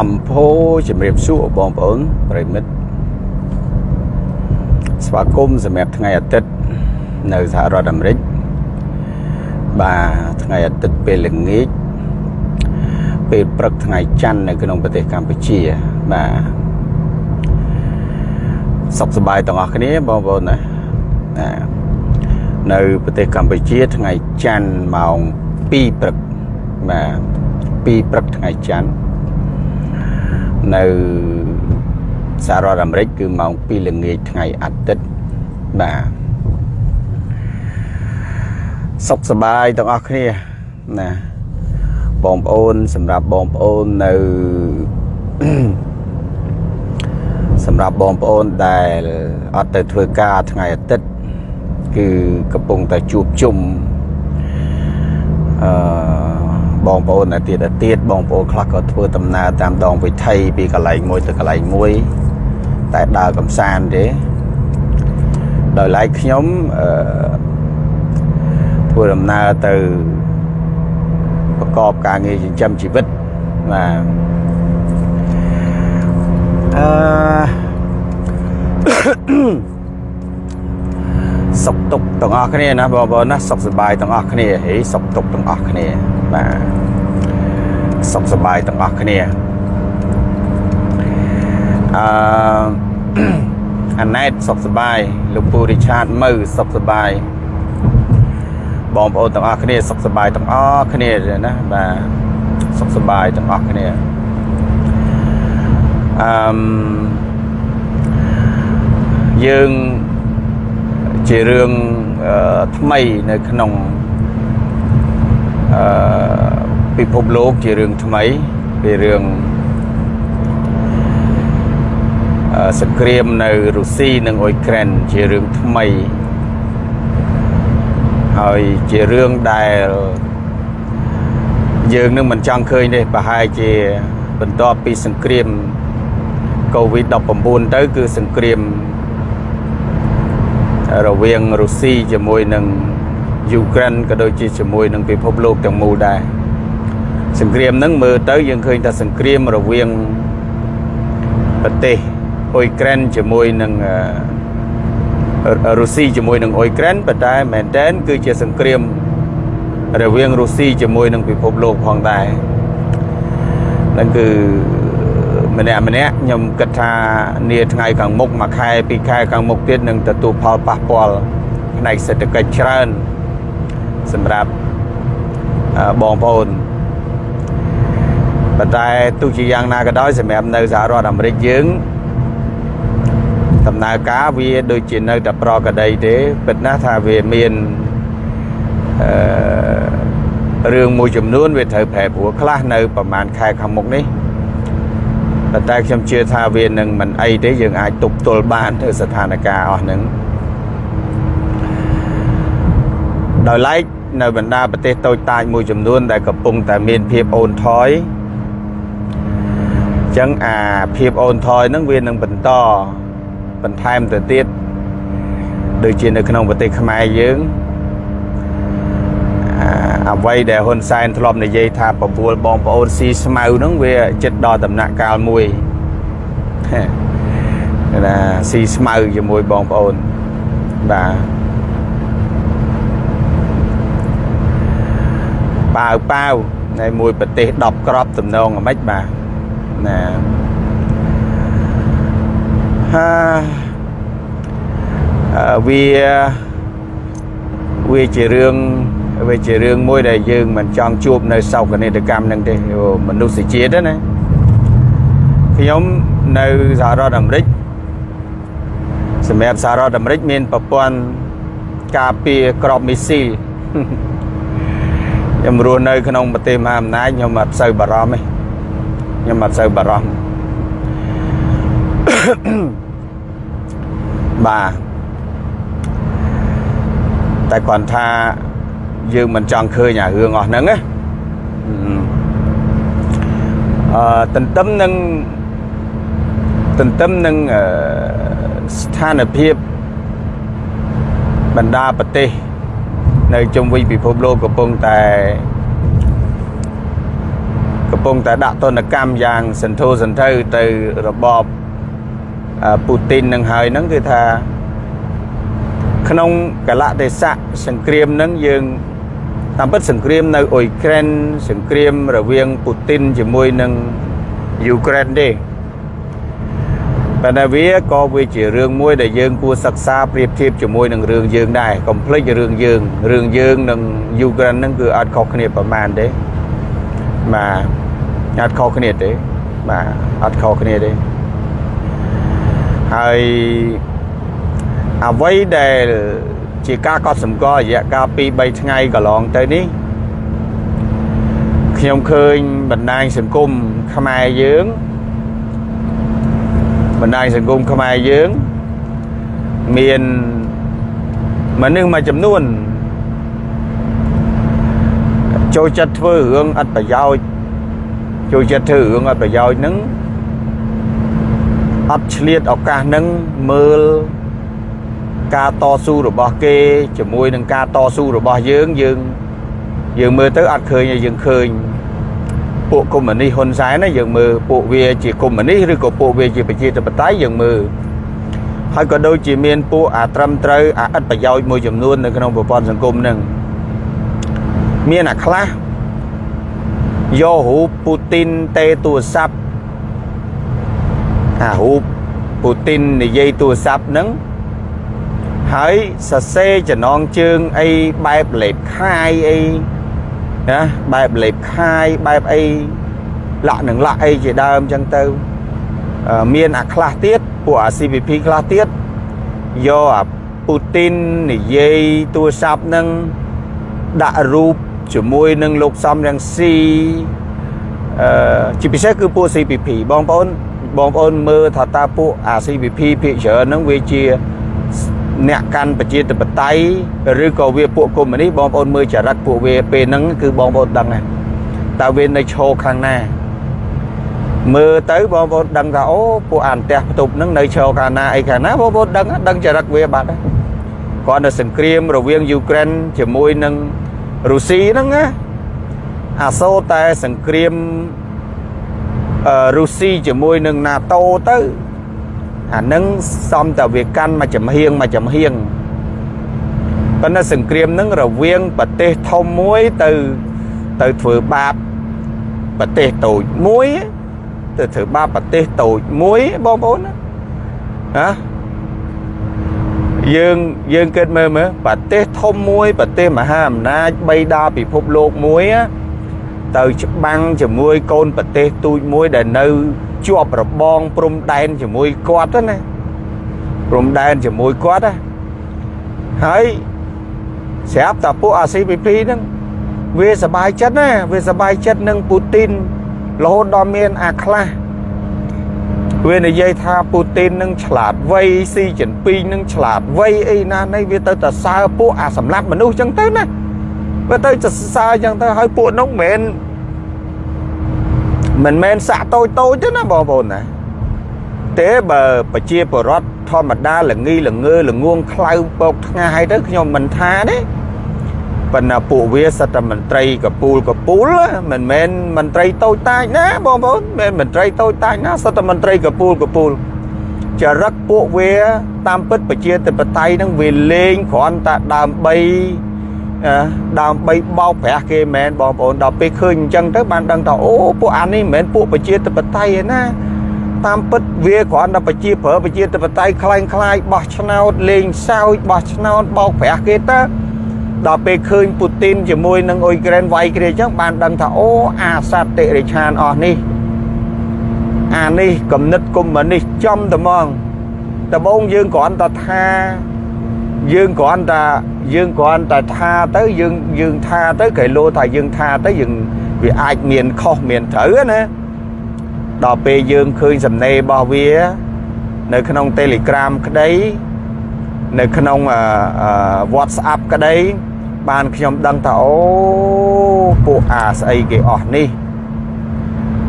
អំភោជំរាបសួរបងប្អូនប្រិមិត្តស្វាគមន៍សម្រាប់ថ្ងៃអាទិត្យនៅសហរដ្ឋអាមេរិកបាទថ្ងៃអាទិត្យពេលល្ងាចពេលព្រឹកថ្ងៃច័ន្ទនៅក្នុងប្រទេសកម្ពុជាបាទសុខសប្បាយទាំងអស់គ្នាបងប្អូនណានៅប្រទេសកម្ពុជាថ្ងៃច័ន្ទម៉ោង2ព្រឹកបាទ2ព្រឹកថ្ងៃច័ន្ទ នៅសហរដ្ឋអាមេរិកគឺម៉ោង2ល្ងាចថ្ងៃអាទិត្យបាទសុខសប្បាយទាំងអស់គ្នាណាបងប្អូនសម្រាប់បងប្អូននៅសម្រាប់បងប្អូនដែលអត់ទៅធ្វើការថ្ងៃអាទិត្យគឺកំពុងតែជួបជុំអឺ បងប្អូនទៀតទៀតបងប្អូនខ្លះក៏ធ្វើដំណើរតាមដងវិថីពីកន្លែងមួយទៅកន្លែងមួយ តែដើរកំសាន្តទេដោយឡែកខ្ញុំអឺធ្វើដំណើរទៅប្រកបការងារចិញ្ចឹមជីវិតបាទអឺសុខទុក្ខទាំងអស់គ្នាណាបងប្អូនណាសុខសប្បាយទាំងអស់គ្នាហេសុខទុក្ខទាំងអស់គ្នា បាទសុខសប្បាយទាំងអស់គ្នាអឺអាណែតសុខសប្បាយលោកពូរិឆាតមើសុខសប្បាយបងប្អូនទាំងអស់គ្នាសុខសប្បាយទាំងអស់គ្នាណាបាទសុខសប្បាយទាំងអស់គ្នាអឺយើងជារឿងថ្មីនៅក្នុង អឺពិភពលោកជារឿងថ្មីពីរឿងសង្គ្រាមនៅរុស្ស៊ីនិងអ៊ុយក្រែនជារឿងថ្មីហើយជារឿងដែលយើងនឹងមិនចង់ឃើញទេប្រហែលជាបន្ទាប់ពីសង្គ្រាមកូវីដ19ទៅគឺសង្គ្រាមរវាងរុស្ស៊ីជាមួយនឹង យូក្រែនក៏ដូចជាជាមួយនឹងពិភពលោកទាំងមូលដែរសង្គ្រាមហ្នឹងមើលទៅយើងឃើញថាសង្គ្រាមរវាងប្រទេសអ៊ុយក្រែនជាមួយនឹងរុស្ស៊ីជាមួយនឹងអ៊ុយក្រែនប៉ុន្តែមែនតែនគឺជាសង្គ្រាមរវាងរុស្ស៊ីជាមួយនឹងពិភពលោកផងដែរហ្នឹងគឺម្នាក់ម្នាក់ខ្ញុំគិតថានាថ្ងៃខាងមុខមួយខែពីរខែខាងមុខទៀតនឹងទទួលផលប៉ះពាល់ផ្នែកសេដ្ឋកិច្ចច្រើន សម្រាប់បងប្អូនប៉ុន្តែទោះជាយ៉ាងណាក៏ដោយសម្រាប់នៅសហរដ្ឋអាមេរិកយើងដំណើរការវាដូចជានៅតែប្រកដីទេពិតណាស់ថាវាមានអឺរឿងមួយចំនួនវាត្រូវប្រែប្រួលខ្លះនៅប្រហែលខែខាងមុខនេះប៉ុន្តែខ្ញុំជឿថាវានឹងមិនអីទេយើងអាចទប់ទល់បានទៅស្ថានភាពអស់ហ្នឹងដោយឡែក នៅបណ្ដាប្រទេសតូចតាចមួយចំនួន ដែលកំពុងតែមានភាពអូនថយអញ្ចឹងអាភាពអូនថយហ្នឹងវានឹងបន្តបន្ថែមទៅទៀតដូចជានៅក្នុងប្រទេសខ្មែរយើងអ្វីដែលហ៊ុនសែនធ្លាប់និយាយថាបពួលបងប្អូនស៊ីស្មៅហ្នឹងវាចិត្តដល់ដំណាក់កាលមួយណាស៊ីស្មៅជាមួយបងប្អូនបាទ ប៉ាវប៉ាវនៅមួយប្រទេស10ក្របតំណងអាម៉េចបាទណាហាវាវាជារឿងវាជារឿងមួយដែលយើងមិនចង់ជួបនៅសោកនាដកម្មនឹងទេមនុស្សជាតិណាខ្ញុំនៅសហរដ្ឋអាមេរិកសម្រាប់សហរដ្ឋអាមេរិកមានប្រព័ន្ធការពារក្របមីស៊ីល ខ្ញុំរស់នៅ ក្នុងប្រទេសមហាអំណាចខ្ញុំអត់សូវបារម្ភទេខ្ញុំអត់សូវបារម្ភបាទតែគាត់ថាយើងមិនចង់ឃើញអារឿងអស់ហ្នឹងណាអឺទន្ទឹមនឹងទន្ទឹមនឹងស្ថានភាពបណ្ដាប្រទេស នៅជុំវិញពិភពលោកកំពុងតែកកំពុងតែដាក់ទណ្ឌកម្មយ៉ាងសន្ធោសន្ធៅទៅរបបអឺពូទីននឹងហើយហ្នឹងគឺថាក្នុងកលៈទេសៈសង្គ្រាមហ្នឹងយើងតាមពិតសង្គ្រាមនៅអ៊ុយក្រែនសង្គ្រាមរវាងពូទីនជាមួយនឹងយូក្រែនទេ ប៉ុន្តែវាក៏វាជារឿងមួយដែលយើងគួរសិក្សាប្រៀបធៀបជាមួយនឹងរឿងយើងដែរកុំភ្លេចរឿងយើងរឿងយើងនិងយូក្រែនហ្នឹងគឺអត់ខុសគ្នាប្រមាណទេបាទអត់ខុសគ្នាទេបាទអត់ខុសគ្នាទេហើយអ្វីដែលជាការកត់សម្គាល់រយៈកាល2 3ថ្ងៃកន្លងទៅនេះខ្ញុំឃើញបណ្ដាញសង្គមខ្មែរយើង បណ្ដាញសង្គមខ្មែរយើងមានមនុស្សមួយចំនួនចូលចិត្តធ្វើរឿងអត់ប្រយោជន៍ចូលចិត្តធ្វើរឿងអត់ប្រយោជន៍ហ្នឹងអត់ឆ្លៀតឱកាសហ្នឹងមើលការតស៊ូរបស់គេជាមួយនឹងការតស៊ូរបស់យើងយើងយើងមើលទៅអត់ឃើញឲ្យយើងឃើញ ពួកកុម្មុយនីសហ៊ុនសែនណាយើងមើលពួកវាជាកុម្មុយនីសឬក៏ពួកវាជាប្រជាធិបតេយ្យយើងមើលហើយក៏ដូចជាមានពួកអាត្រឹមត្រូវអាឥតប្រយោជន៍មួយចំនួននៅក្នុងប្រព័ន្ធសង្គមហ្នឹងមានអាខ្លះយករូបពូទីនទេទូរស័ព្ទអារូបពូទីននិយាយទូរស័ព្ទហ្នឹងហើយសរសេរចំណងជើងអីបែបលេបខាយអី ណាបែបលេបខាយបែបអីលាក់នឹងលាក់អីជាដើមអញ្ចឹងទៅមានអាខ្លះទៀតពួកអា CPP ខ្លះទៀតយកអាពូទីននិយាយទូរស័ព្ទនឹងដាក់រូបជាមួយនឹងលោកសំរងស៊ីអឺជាពិសេសគឺពួក CPP បងប្អូនបងប្អូនមើលថាតើពួកអា CPP ភាគច្រើនហ្នឹងវាជា អ្នកកាន់ប្រជាធិបតេយ្យឬក៏វាពួកកុម្មុយនីសបងប្អូនមើលចរិតពួកវាពេលហ្នឹងគឺបងប្អូនដឹងហើយតើវានៅឈរខាងណាមើលទៅបងប្អូនដឹងថាអូពួកអានផ្ទះផ្ទប់ហ្នឹងនៅឈរខាងណាអីខាងណាបងប្អូនដឹងដឹងចរិតវាបាត់ហើយគាត់នៅសង្គ្រាមរវាងយូក្រែនជាមួយនឹងរុស្ស៊ីហ្នឹងណាអាសូរតែសង្គ្រាមអឺរុស្ស៊ីជាមួយនឹង NATO ទៅ អានឹងសំតវាកាន់មួយចំហៀងមួយចំហៀងប៉ុន្តែសង្គ្រាមនឹងរវាងប្រទេសធំមួយទៅទៅធ្វើបាបប្រទេសតូចមួយទៅធ្វើបាបប្រទេសតូចមួយបងប្អូនណាយើងយើងគិតមើលមើលប្រទេសធំមួយប្រទេសមហាអំណាចបីដាពិភពលោកមួយ ទៅច្បាំងជាមួយកូនប្រទេសទូចមួយដែលនៅជាប់របងព្រំដែនជាមួយគាត់ណាព្រំដែនជាមួយគាត់ណាហើយស្រាប់តែពួក ACPP ហ្នឹងវាសบายចិត្តណាវាសบายចិត្តនឹងពូទីនរហូតដល់មានអាខ្លះវានិយាយថាពូទីននឹងឆ្លាតវៃស៊ីចិនពីងនឹងឆ្លាតវៃអីណានេះវាទៅតែសើពួកអាសម្លាប់មនុស្សចឹងទៅណាវាទៅសរសើរចឹងទៅហើយពួកនោះមិនមែន មិនមែនសាក់តូចតូចទេណាបងប្អូនណាទេបើប្រជាពលរដ្ឋធម្មតាល្ងីល្ងើល្ងងខ្លៅបោកថ្ងាយទៅខ្ញុំមិនថាទេប៉ុន្តែពួកវាសត្វមន្ត្រីកពូលកពូលមិនមែនមន្ត្រីតូចតាចណាបងប្អូនមិនមន្ត្រីតូចតាចណាសត្វមន្ត្រីកពូលកពូលចរិតពួកវាតាមពិតប្រជាធិបតេយ្យនឹងវាលេងគ្រាន់តែដើម្បី ដើម្បីបោកប្រាស់គេមែនបងប្អូនដល់ពេលឃើញអញ្ចឹងទៅបានដឹងថាអូពួកអានេះមិនមែនពួកប្រជាធិបតេយ្យទេណាតាមពិតវាគ្រាន់តែប្រជាប្រើប្រជាធិបតេយ្យคล้ายคล้ายបោះឆ្នោតលេងសើចបោះឆ្នោតបោកប្រាស់គេទៅដល់ពេលឃើញពូទីនជាមួយនឹងអ៊ុយក្រែនវាយគ្នាអញ្ចឹងបានដឹងថាអូអាសត្វតិរិឆានអស់នេះអានេះគំនិតកុម្មុយនីសចំត្មងដំបូងយើងគ្រាន់តែថា យើងគ្រាន់តែយើងគ្រាន់តែថាទៅយើងយើងថាទៅគេលោថាយើងថាទៅយើងវាអាចមានខុសមានត្រូវណាដល់ពេលយើងឃើញសំណេររបស់វា នៅក្នុង Telegram ក្តី នៅក្នុង WhatsApp ក្តី បានខ្ញុំដឹងថាអូពួកអាស្អីគេអស់នេះ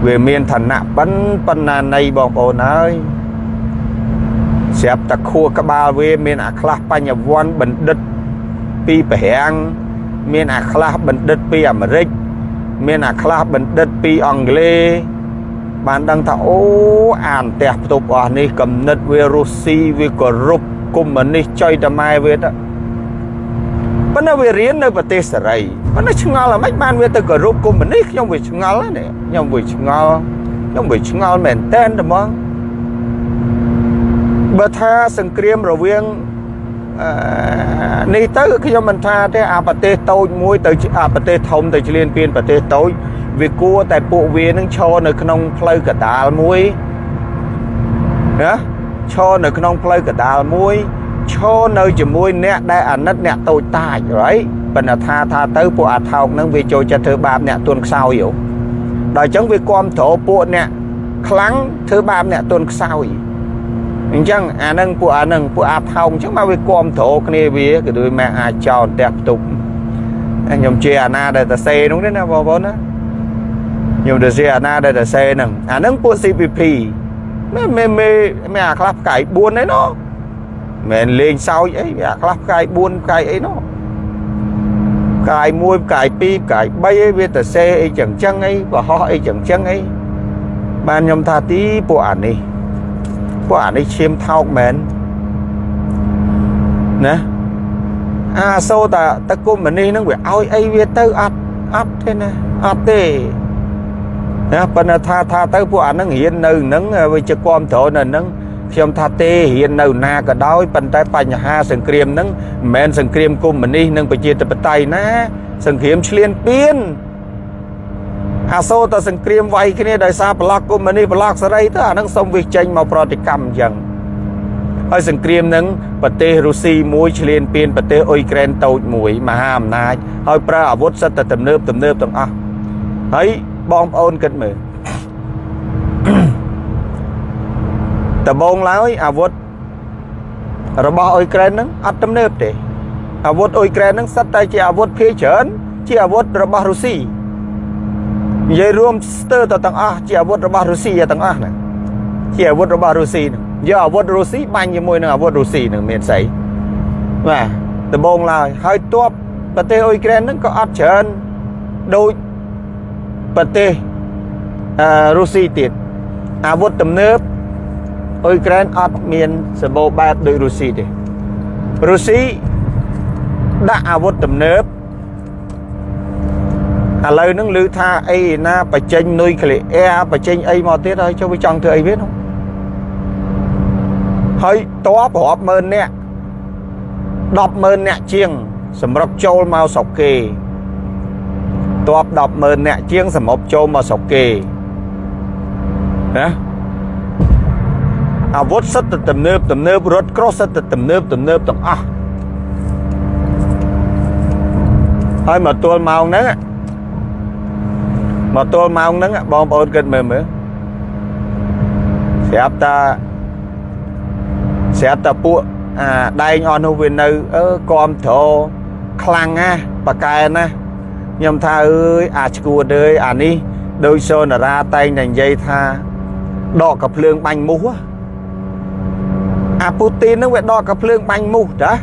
វាមានឋានៈបិណ្ឌបណ្ណានៃបងប្អូនហើយ ស្រាប់តែខួរក្បាលវាមានអាខ្លះបញ្ញវន្តបណ្ឌិតពីបរាំងមានអាខ្លះបណ្ឌិតពីអាមេរិកមានអាខ្លះបណ្ឌិតពីអង់គ្លេសបានដឹងថាអូអានផ្ទះផ្ទប់អស់នេះកំណិតវារុស្ស៊ីវាគោរពកុម្មុយនីសចុយតម៉ែវាទៅប៉ុន្តែវារៀននៅប្រទេសសេរីប៉ុន្តែឆ្ងល់ហ្មងបានវាទៅគោរពកុម្មុយនីសខ្ញុំវាឆ្ងល់ណាខ្ញុំវាឆ្ងល់ខ្ញុំវាឆ្ងល់មែនតែនហ្មង បើថាសង្គ្រាមរវាងនេះទៅខ្ញុំមិនថាទេអាប្រទេសតូចមួយទៅអាប្រទេសធំទៅឆ្លៀនពៀនប្រទេសតូចវាគួរតែពួកវានឹងឈរនៅក្នុងផ្លូវកដាលមួយណាឈរនៅក្នុងផ្លូវកដាលមួយឈរនៅជាមួយអ្នកដែលអាណិតអ្នកតូចតាច right ប៉ុន្តែថាថាទៅពួកអាថោកនឹងវាចូលចិត្តធ្វើបាបអ្នកទុនខ្សោយដល់អញ្ចឹងវាគ្រប់គ្រងពួកអ្នកខ្លាំងធ្វើបាបអ្នកទុនខ្សោយ អញ្ចឹងអានឹងពួកអានឹងពួកអាថោកអញ្ចឹងមកវាគ្រប់គ្រងគ្នាវាក៏ដូចម៉ែអាចចោលផ្ទះផ្ទុកខ្ញុំជាអាណាដែលតសេនោះទេណាបងប្អូនណាខ្ញុំទៅជាអាណាដែលតសេហ្នឹងអានឹងពួក CPP មែនមែនមែនអាខ្លះផ្កាយ4ឯណោះមែនលេងសើចអីវាអាខ្លះផ្កាយ4ផ្កាយអីណោះផ្កាយ1ផ្កាយ2ផ្កាយ3អីវាតសេអីចឹងចឹងអីបរហោះអីចឹងចឹងអីបានខ្ញុំថាទីពួកអានេះ ពួកអានេះឈាមថោកមែនណាអាសូតាតគុំមនេះនឹងវាឲ្យអីវាទៅអត់អត់ទេណាអត់ទេណាប៉ុន្តែថាថាទៅពួកអានឹងរៀននៅនឹងវាជាគ្រប់ត្រនៅនឹងខ្ញុំថាទេរៀននៅណាក៏ដោយប៉ុន្តែបញ្ហាសង្គ្រាមហ្នឹងមិនមែនសង្គ្រាមកុម្មុយនីសនិងប្រជាធិបតេយ្យណា សង្គ្រាមឈ្លានពាន អាសូរតែសង្គ្រាមវាយគ្នាដោយសារប្លុកកុម្មុយនីសប្លុកសេរីទៅអានឹងសុំវាចេញមកប្រតិកម្មអញ្ចឹងហើយសង្គ្រាមនឹងប្រទេសរុស្ស៊ីមួយឈ្លានពានប្រទេសអ៊ុយក្រែនតូចមួយមហាអំណាចហើយប្រើអាវុធសិតតែទំនើបទំនើបទាំងអស់ហើយបងប្អូនគិតមើលដំបងឡើយអាវុធរបស់អ៊ុយក្រែនហ្នឹងអត់ទំនើបទេអាវុធអ៊ុយក្រែនហ្នឹងសិតតែជាអាវុធភាគច្រើនជាអាវុធរបស់រុស្ស៊ី និយាយរួមស្ទើរទៅទាំងអស់ជាអាវុធរបស់រុស្ស៊ីទាំងអស់ហ្នឹងជាអាវុធរបស់រុស្ស៊ីហ្នឹងយកអាវុធរុស្ស៊ីបាញ់ជាមួយនឹងអាវុធរុស្ស៊ីហ្នឹងមានស្អីបាទដំបងឡើយហើយទ័ពប្រទេសអ៊ុយក្រែនហ្នឹងក៏អត់ច្រើនដូចប្រទេសអឺរុស្ស៊ីទៀតអាវុធទំនើបអ៊ុយក្រែនអត់មានសម្បូរបែបដូចរុស្ស៊ីទេរុស្ស៊ីដាក់អាវុធទំនើប ឥឡូវហ្នឹងឮថាអីណាបញ្ចេញនុយក្លេអ៊ែរបញ្ចេញអីមកទៀតហើយចុះវាចង់ធ្វើអីវានោះហើយតបរាប់ម៉ឺននាក់100000នាក់ជាង សម្រុកចូលមកស្រុកគេតប100000នាក់ជាង សម្រុកចូលមកស្រុកគេណាអាវុធសិតតែទំនើបទំនើបរថក្រោះសិតតែទំនើបទំនើបទាំងអស់ហើយមកទល់ម៉ោងហ្នឹង មកទល់ម៉ោងហ្នឹងបងប្អូនគិតមើលមើលស្រាប់តាស្រាប់តាពួកអាដែងអស់នោះវានៅអឺគំត្រខ្លាំងណាប៉កែណាខ្ញុំថាអើយអាឈួតអើយអានេះដោយសូនារាតែងតែនិយាយថាដកកភ្លើងបាញ់មូសអាពូទីននឹងវាដកកភ្លើងបាញ់មូសតា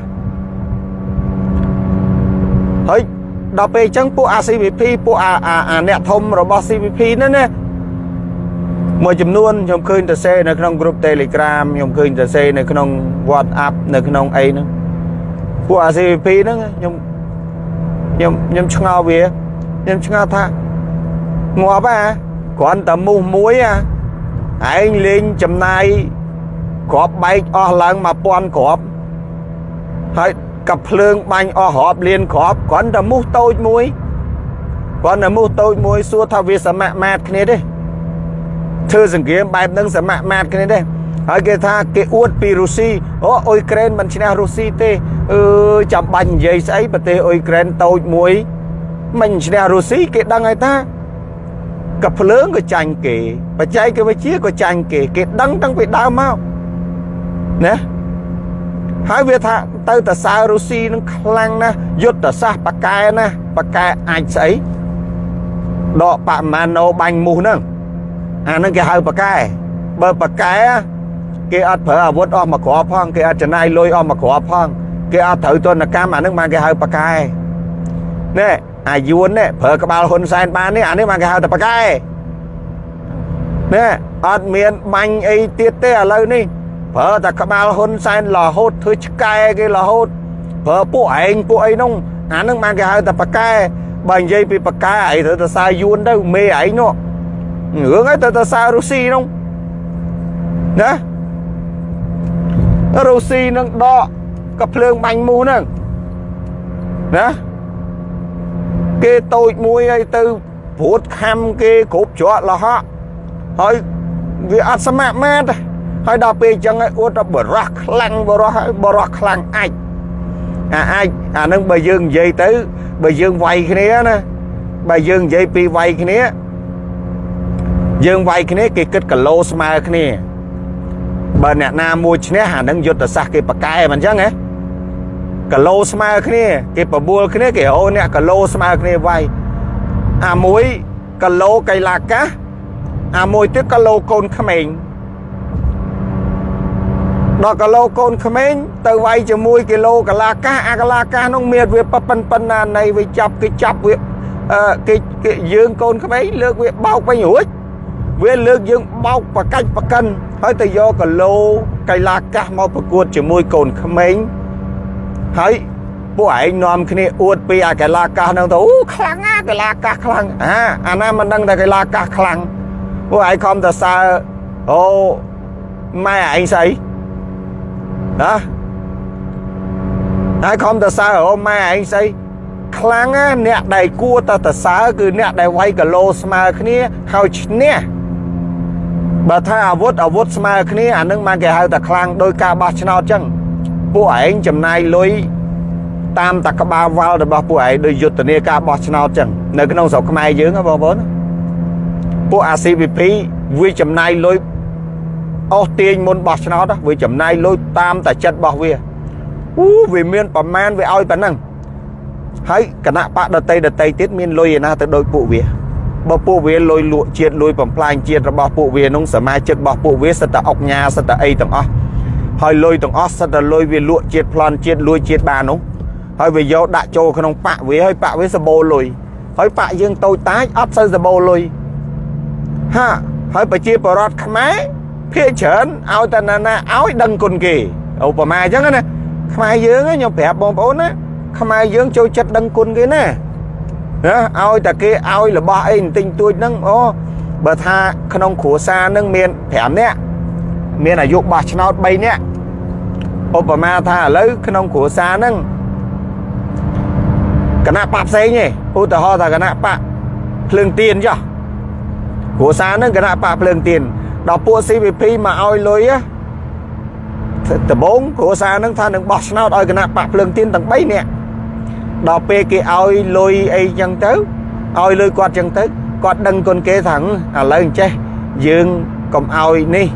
ហើយ ដល់ពេលអញ្ចឹងពួកអា CVP ពួកអាអាអ្នកធំរបស់ CVP ហ្នឹងណាមួយចំនួនខ្ញុំឃើញទៅសេនៅក្នុងក្រុម Telegram ខ្ញុំឃើញទៅសេនៅក្នុង WhatsApp នៅក្នុងអីហ្នឹងពួកអា CVP ហ្នឹងខ្ញុំខ្ញុំខ្ញុំឆ្ងល់វាខ្ញុំឆ្ងល់ថាងាប់ហ่าគ្រាន់តែមូសមួយអាឯងលេងចំណាយក្របបែកអស់ឡើង1000ក្របហើយ កັບភ្លើងបាញ់អស់រាប់លានក្របគ្រាន់តែមូសតូចមួយគ្រាន់តែមូសតូចមួយសួរថាវាសមមាត្រគ្នាទេធ្វើសង្គ្រាមបែបហ្នឹងសមមាត្រគ្នាទេហើយគេថាគេអួតពីរុស្ស៊ីអូអ៊ុយក្រែនមិនឈ្នះរុស្ស៊ីទេអឺចាំបាច់និយាយស្អីប្រទេសអ៊ុយក្រែនតូចមួយមិនឈ្នះរុស្ស៊ីគេដឹងហើយថាកភ្លើងក៏ចាញ់គេបច្ចេកវិទ្យាក៏ចាញ់គេគេដឹងតាំងពីដើមមកណា ហើយវាថាទៅតសើរុស្ស៊ីនឹងខ្លាំងណាស់យុទ្ធសាស្ត្របកែណាបកែអាចស្អីដកបមាណូបាញ់មូសហ្នឹងអាហ្នឹងគេហៅបកែបើបកែគេអត់ប្រើអាវុធអស់មកគ្រាប់ផងគេអត់ចំណាយលុយអស់មកគ្រាប់ផងគេអត់ត្រូវទណ្ឌកម្មអាហ្នឹងបានគេហៅបកែណែអាយួននេះប្រើក្បាលហ៊ុនសែនបាននេះអានេះមកគេហៅតែប៉កែនេះអត់មានបាញ់អីទៀតទេឥឡូវនេះ ប្រើតែក្បាលហ៊ុនសែនរហូតធ្វើឆ្កែគេរហូតប្រើពួកឯងពួកអីនោះអានឹងបានគេហៅតែប៉កែបើនិយាយពីប៉កែអីត្រូវទៅសារយួនទៅមេឯងនោះរឿងឯងទៅទៅសាររុស្ស៊ីនោះណារុស្ស៊ីនឹងដកក៏ភ្លើងបាញ់មូហ្នឹងណាគេតូចមួយហើយទៅព្រួតខំគេគ្រប់ច្រកលហកហើយវាអត់សមមាត្រ ហើយដល់ពេលអញ្ចឹងឲ្យអួតបរោះខ្លាំងបរោះហើយបរោះខ្លាំងអាចអាអាចអានឹងបើយើងនិយាយទៅបើយើងវាយគ្នាណាបើយើងនិយាយពីវាយគ្នាយើងវាយគ្នាគេគិតគីឡូស្មើគ្នាបើអ្នកណាមួយឈ្នះអានឹងយុទ្ធសាស្ត្រគេប្រកែមិនអញ្ចឹងហ៎គីឡូស្មើគ្នាគេបបួលគ្នាគេហៅអ្នកគីឡូស្មើគ្នាវាយអាមួយគីឡូកៃឡាកាសអាមួយទៀតគីឡូកូនក្មេង ដល់គីឡូកូនក្មេងទៅវាយជាមួយគីឡូកលាកាសអាកលាកាសនោះមានវាប៉ុនប៉ុណ្ណានៃវាចាប់គេចាប់វាអឺគេគេយើងកូនក្មេងលើកវាបោកវិញរួចវាលើកយើងបោកប្រកាច់ប្រកិនហើយទៅយកគីឡូកីឡាកាសមកប្រកួតជាមួយកូនក្មេងហើយពួកឯងនាំគ្នាអួតពីអាកីឡាកាសហ្នឹងទៅអូខ្លាំងណាកីឡាកាសខ្លាំងអាអាណាមិនដឹងតែកីឡាកាសខ្លាំងពួកឯងខំទៅសើអូម៉ែឯងស្អី ណាហើយខំទៅសើអូម៉ែឯងស្អីខ្លាំងណាអ្នកដែលគួរទៅទៅសើគឺអ្នកដែលវាយគីឡូស្មើគ្នាហើយឈ្នះបើថាអាវុធអាវុធស្មើគ្នាអានឹងមកគេហៅថាខ្លាំងដោយការបោះឆ្នោតចឹងពួកឯងចំណាយលុយតាមតក្បាលវល់របស់ពួកឯងដោយយុទ្ធនាការបោះឆ្នោតចឹងនៅក្នុងស្រុកខ្មែរយើងបងប្អូនពួក ACVP វាចំណាយលុយ អស់ទាញមុនបោះឆ្នោតវាចំណាយលុយតាមតែចិត្តរបស់វាអូវាមានប្រមាណវាឲ្យប៉ុណ្ណឹងហើយគណៈបកដតីដតីទៀតមានលុយឯណាទៅដូចពួកវាបើពួកវាលុយលក់ជាតិលុយបំផ្លាញជាតិរបស់ពួកវានោះសមាជិករបស់ពួកវាសិតតែអុកញ៉ាសិតតែអីទាំងអស់ហើយលុយទាំងអស់សិតតែលុយវាលក់ជាតិប្លន់ជាតិលួយជាតិបាននោះហើយវាយកដាក់ចូលក្នុងប៉ាក់វាហើយប៉ាក់វាសបោលុយហើយប៉ាក់យើងតូចតាចអត់សូវសបោលុយហាហើយប្រជាពលរដ្ឋខ្មែរ ភាកច្រើនឲ្យតែណាណាឲ្យដឹងគុណគេឧបមាអញ្ចឹងណាខ្មែរយើងខ្ញុំប្រាប់បងប្អូនណាខ្មែរយើងចូលចិត្តដឹងគុណគេណាណាឲ្យតែគេឲ្យរបស់អីបន្តិចតួចហ្នឹងអូបើថាក្នុងគ្រួសារហ្នឹងមាន5នាក់មានអាយុបោះឆ្នោត3នាក់ឧបមាថាឥឡូវក្នុងគ្រួសារហ្នឹងគណៈបកផ្សេងឯងឧទាហរណ៍ថាគណៈបកភ្លើងទៀនចុះគ្រួសារហ្នឹងគណៈបកភ្លើងទៀន ដល់ពួក CVP មកឲ្យលុយដំបងគ្រួសារហ្នឹងថានឹងបោះឆ្នោតឲ្យគណៈបកភ្លើងទៀនទាំង3នាក់ដល់ពេលគេឲ្យលុយអីចឹងទៅឲ្យលុយគាត់ចឹងទៅគាត់ដឹងគុណគេថាឥឡូវអញ្ចេះយើងកុំឲ្យនេះ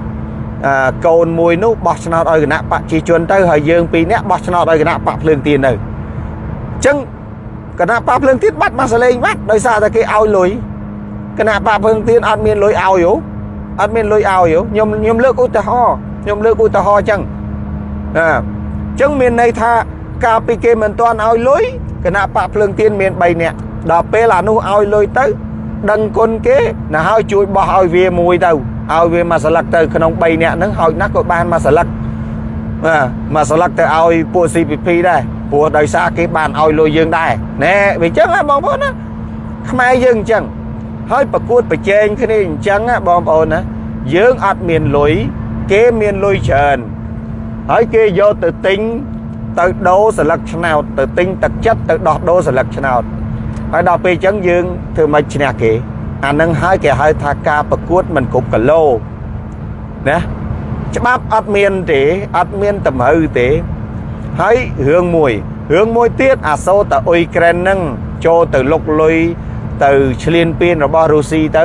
កូនមួយនោះបោះឆ្នោតឲ្យគណៈបកជីជនទៅហើយយើងពីរនាក់បោះឆ្នោតឲ្យគណៈបកភ្លើងទៀនទៅអញ្ចឹងគណៈបកភ្លើងទៀនបាត់មកសលេងបាត់ដោយសារតែគេឲ្យលុយគណៈបកភ្លើងទៀនអត់មានលុយឲ្យហ៎ អត់មានលុយឲ្យខ្ញុំខ្ញុំលើកឧទាហរណ៍ខ្ញុំលើកឧទាហរណ៍អញ្ចឹងអញ្ចឹងមានន័យថាកាលពីគេមិនទាន់ឲ្យលុយគណៈបកភ្លើងទៀនមាន3នាក់ដល់ពេលអានោះឲ្យលុយទៅ ដឹងគុណគេណាហើយជួយបោះឲ្យវាមួយទៅឲ្យវាមួយស្លឹកទៅក្នុង3នាក់ហ្នឹងហើយណាស់ក៏បានមួយស្លឹកបាទមួយស្លឹកទៅឲ្យពួក CPP ដែរព្រោះដោយសារគេបានឲ្យលុយយើងដែរណែវាអញ្ចឹងណាបងប្អូនណាខ្មែរយើងអញ្ចឹង ហើយប្រកួតប្រជែងគ្នាអញ្ចឹងណាបងប្អូនណាយើងអត់មានលុយគេមានលុយច្រើនហើយគេយកទៅទិញទៅដូរស្លឹកឆ្នោតទៅទិញទឹកចិត្តទៅដោះដូរស្លឹកឆ្នោតហើយដល់ពេលអញ្ចឹងយើងធ្វើមិនឈ្នះគេអានឹងហើយគេហៅថាការប្រកួតមិនគ្រប់គីឡូណាច្បាប់អត់មានទេអត់មានតម្រូវទេហើយរឿងមួយរឿងមួយទៀតអាសូតអ៊ុយក្រែននឹងចូលទៅលុកលុយ ទៅឈ្លានពានរបស់រុស្ស៊ីទៅ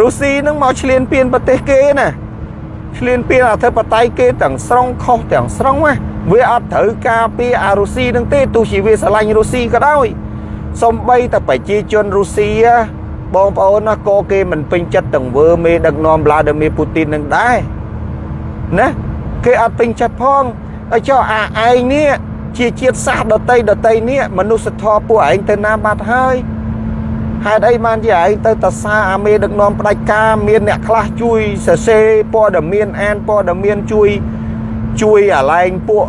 រុស្ស៊ីនឹងមកឈ្លានពានប្រទេសគេណាឈ្លានពានអធិបតេយ្យគេទាំងស្រុងខុសទាំងស្រុងណាវាអត់ត្រូវការពីអារុស្ស៊ីនឹងទេទោះជាវាស្រឡាញ់រុស្ស៊ីក៏ដោយសំបីតែប្រជាជនរុស្ស៊ីបងប្អូនណាក៏គេមិនពេញចិត្តទាំងវើមេដឹកនាំវ្លាឌីមៀពូទីននឹងដែរណាគេអត់ពេញចិត្តផងហើយចុះអាឯងនេះជាជាតិសាសន៍ដតីដតីនេះមនុស្សធម៌ពួកឯងទៅណាបាត់ហើយ ហេតុអីបានជាឯងទៅតសាអាមេដឹកនាំផ្ដាច់ការមានអ្នកខ្លះជួយសរសេរព័ត៌មានអានព័ត៌មានជួយជួយអាឡែងពួក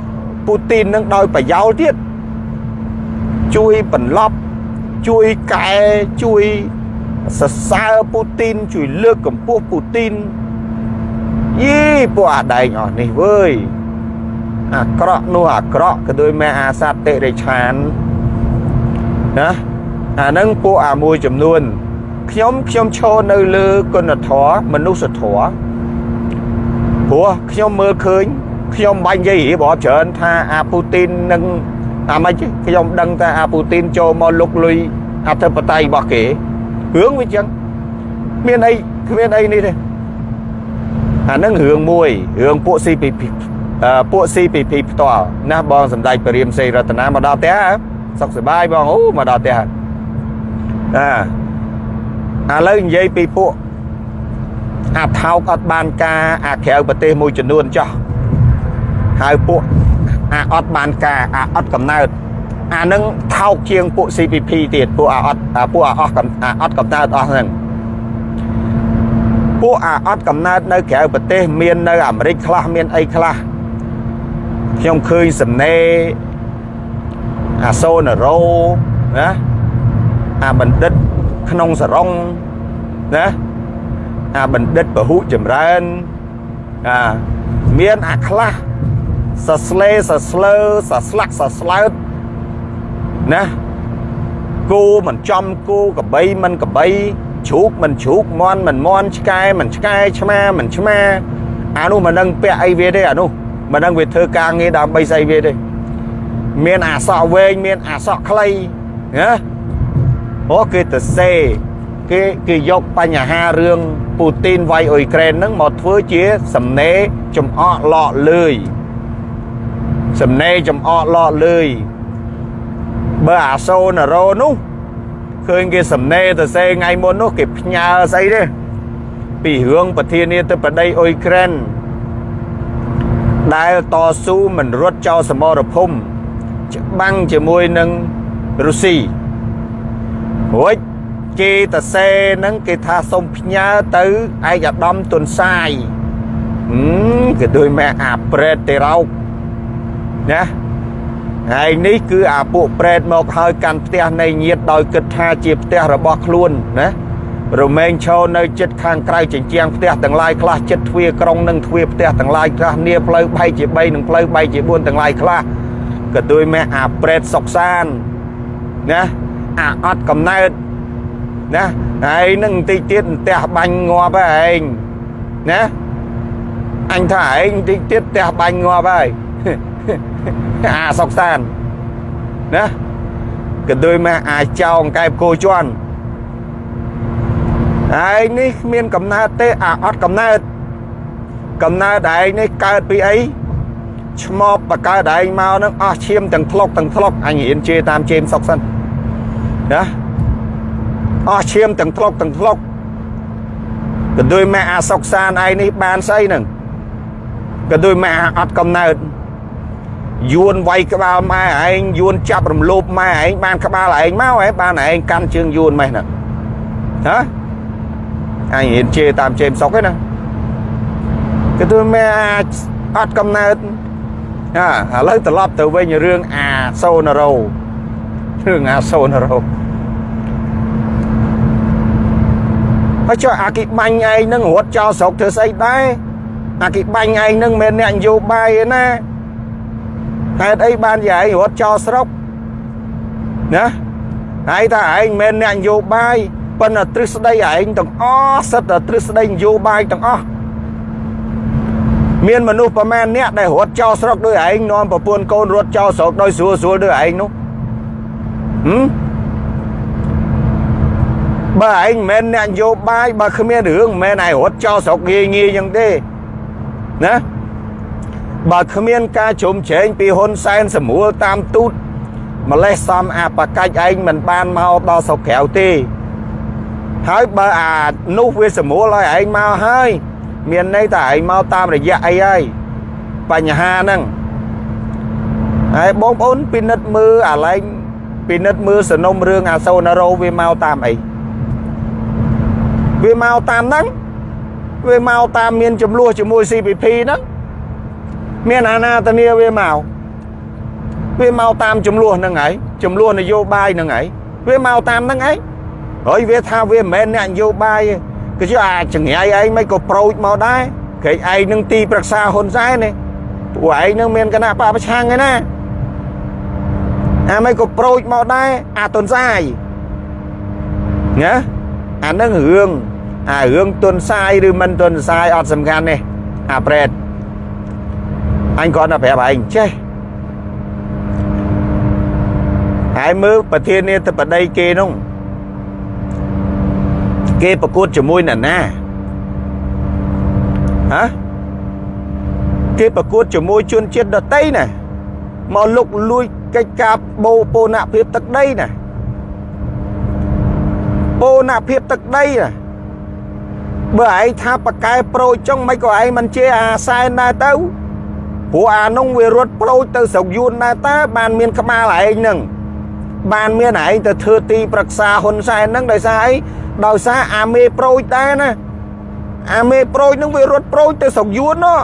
ពូទីននឹងដោយប្រយោលទៀតជួយបន្លប់ជួយកែជួយសរសើរពូទីនជួយលើកកម្ពស់ពូទីនយីពួកអាដែងអស់នេះវើយអាក្រក់នោះអាក្រក់ក៏ដូចមែអាសត្វតិរិឆានណា អានឹងពួកអាមួយចំនួនខ្ញុំខ្ញុំឈរនៅលើគុណធម៌មនុស្សធម៌ព្រោះខ្ញុំមើលឃើញខ្ញុំបាញ់និយាយរបបច្រើនថាអាពូទីននឹងអាម៉េចខ្ញុំដឹងថាអាពូទីនចូលមកលុកលុយអធិបតេយ្យរបស់គេរឿងវាចឹងមានអីគ្មានអីនេះទេអានឹងរឿងមួយរឿងពួក CPP ពួក CPP ផ្ទាល់ណាបងសំដេចពរាមសេរតនាមកដល់ផ្ទះសុខសប្បាយបងអូមកដល់ផ្ទះ អាឥឡូវនិយាយពីពួកអាថោកអត់បានការអាក្រៅប្រទេសមួយចំនួនចោះហើយពួកអាអត់បានការអាអត់កំណើតអានឹងថោកជាងពួក CPP ទៀតពួកអាអត់ពួកអាអស់អាអត់កំណើតអស់ហ្នឹងពួកអាអត់កំណើតនៅក្រៅប្រទេស មាននៅអាមេរិកខ្លះមានអីខ្លះខ្ញុំឃើញសំណេរអាសូណារ៉ូណា អាបណ្ឌិតក្នុងសរងណាអាបណ្ឌិតពហុចម្រើនអាមានអាខ្លះសស្លេសស្លើសស្លាក់សស្លើតណាគោមិនចំគោកបីមិនកបីជ្រូកមិនជ្រូកមន់មិនមន់ឆ្កែមិនឆ្កែឆ្មាមិនឆ្មាអានោះមិនដឹងពាក់អីវាទេអានោះមិនដឹងវាធ្វើការងារដើម្បីស្អីវាទេមានអាសក់វែងមានអាសក់ខ្លីណា អូគេទៅសេគេគេយកបញ្ហារឿងពូទីនវាយអ៊ុយក្រែនហ្នឹងមកធ្វើជាសំណេរចំអកលក់លឿយសំណេរចំអកលក់លឿយបើអាសូណារ៉ូនោះឃើញគេសំណេរទៅសេថ្ងៃមុននោះគេផ្ញើស្អីទេពីរឿងប្រធានាធិបតីអ៊ុយក្រែនដែលតស៊ូមិនរត់ចោលសមរភូមិច្បាំងជាមួយនឹងរុស្ស៊ី រួចគេតសេនឹងគេថាសុំផ្ញើទៅឯកឧត្តមទុនសាយគេដូចម៉ែអាប្រេតទេរោកណាហើយនេះគឺអាពួកប្រេតមកហើយកាន់ផ្ទះនៃញាតដោយគិតថាជាផ្ទះរបស់ខ្លួនណារមែងឈរនៅចិត្តខាងក្រៅជញ្ជាំងផ្ទះទាំងឡាយខ្លះចិត្តទ្វារក្រុងនិងទ្វារផ្ទះទាំងឡាយខ្លះនាផ្លូវបែកជា3និងផ្លូវបែកជា4ទាំងឡាយខ្លះក៏ដូចម៉ែអាប្រេតសុកសានណា អាអត់កំណើតណាហើយនឹងបន្តិចទៀតផ្ទះបាញ់ងាប់ហើយឯងណាអញថាឯងបន្តិចទៀតផ្ទះបាញ់ងាប់ហើយអាសុកសានណាក៏ដូចម៉ែអាចចោងកែបគោជន់ឯងនេះគ្មានកំណើតទេអាអត់កំណើតកំណើតឯងនេះកើតពីអីឆ្មបបកើតឯងមកនឹងអស់ឈាមទាំងធ្លុកទាំងធ្លុកអញរៀនជេរតាមជេមសុកសិន ណាអស់ឈាមទាំងធ្លុកទាំងធ្លុកក៏ដោយម៉ែអាសុកសានឯងនេះបានស្អីហ្នឹងក៏ដោយម៉ែអាអត់កំណើតយួនវាយក្បាលម៉ែឯងយួនចាប់រំលោភម៉ែឯងបានក្បាលឯងមកឯងបានឯងកាន់ជើងយួនម៉េះហ្នឹងហ៎អញរៀនជេរតាមជេមសុកឯណាក៏ទូម៉ែអត់កំណើតអាឥឡូវត្រឡប់ទៅវិញរឿងអាសូណារ៉ូ រឿងអាសូណារ៉ូហើយចុះអាគិបាញ់ឯងនឹងរត់ចោលស្រុកធ្វើស្អីដែរអាគិបាញ់ឯងនឹងមិនមែនអ្នកនយោបាយទេណាហេតុអីបានជាឯងរត់ចោលស្រុកណាហើយថាឯងមិនមែនអ្នកនយោបាយប៉ុន្តែទ្រឹស្ដីឯងទាំងអស់សិតតែទ្រឹស្ដីនយោបាយទាំងអស់មានមនុស្សប្រមាណអ្នកដែលរត់ចោលស្រុកដោយឯងនាំប្រពន្ធកូនរត់ចោលស្រុកដោយស្រួលស្រួលដោយឯងនោះ ហឹមបើឯងមិនមែនអ្នកនយោបាយបើគ្មានរឿងមិនមែនឯងរត់ចោលស្រុកងាយងាយយ៉ាងទេណាបើគ្មានការជុំជ្រែងពីហ៊ុនសែនសម្រួលតាមទូតម្លេះសំអាបកាច់ឯងមិនបានមកដល់ស្រុកក្រៅទេហើយបើអានោះវាសម្រួលឲ្យឯងមកហើយមានន័យថាឯងមកតាមរយៈអីហើយបញ្ហាហ្នឹងហើយបងប្អូនពិនិត្យមើលអាឡែង ពិនិត្យមើលសនំរឿងអាសូណារ៉ូវាមកតាមអីវាមកតាមហ្នឹងវាមកតាមមានចំនួនជាមួយ CPP ហ្នឹងមានអាណាតនីវាមកវាមកតាមចំនួនហ្នឹងហើយចំនួននយោបាយហ្នឹងហើយវាមកតាមហ្នឹងហើយហើយវាថាវាមិនមែនអ្នកនយោបាយទេគឺជិះអាចង្រៃឯងមិនក៏ប្រូចមកដែរគេឯងនឹងទីប្រឹក្សាហ៊ុនសែននេះពួកឯងនឹងមានគណៈបពប្រឆាំងឯណា អាមិនក៏ប្រូចមកដែរអាតុនសាយណាអានឹងរឿងអារឿងទុនសាយឬមិនទុនសាយអត់សំខាន់ទេអាប្រេតអញគាត់តែប្រាប់ឯងចេះហើយមើលប្រធានាធិបតីគេនោះគេប្រកួតជាមួយអ្នកណាហ៎គេប្រកួតជាមួយជនជាតិដតីណាមកលុកលួយ កិច្ចការបូពូនភាពទឹកដីណាពូនភាពទឹកដីណាបើឯងថាបកែប្រូចចឹងមិនក៏ឯងមិនជាអាសែនដែរទៅព្រោះអានោះវារត់ប្រូចទៅស្រុកយួនដែរតើបានមានក្បាលឯងនឹងបានមានឯងទៅធ្វើទីប្រឹក្សាហ៊ុនសែនហ្នឹងដោយសារអីដោយសារអាមេប្រូចដែរណាអាមេប្រូចហ្នឹងវារត់ប្រូចទៅស្រុកយួននោះ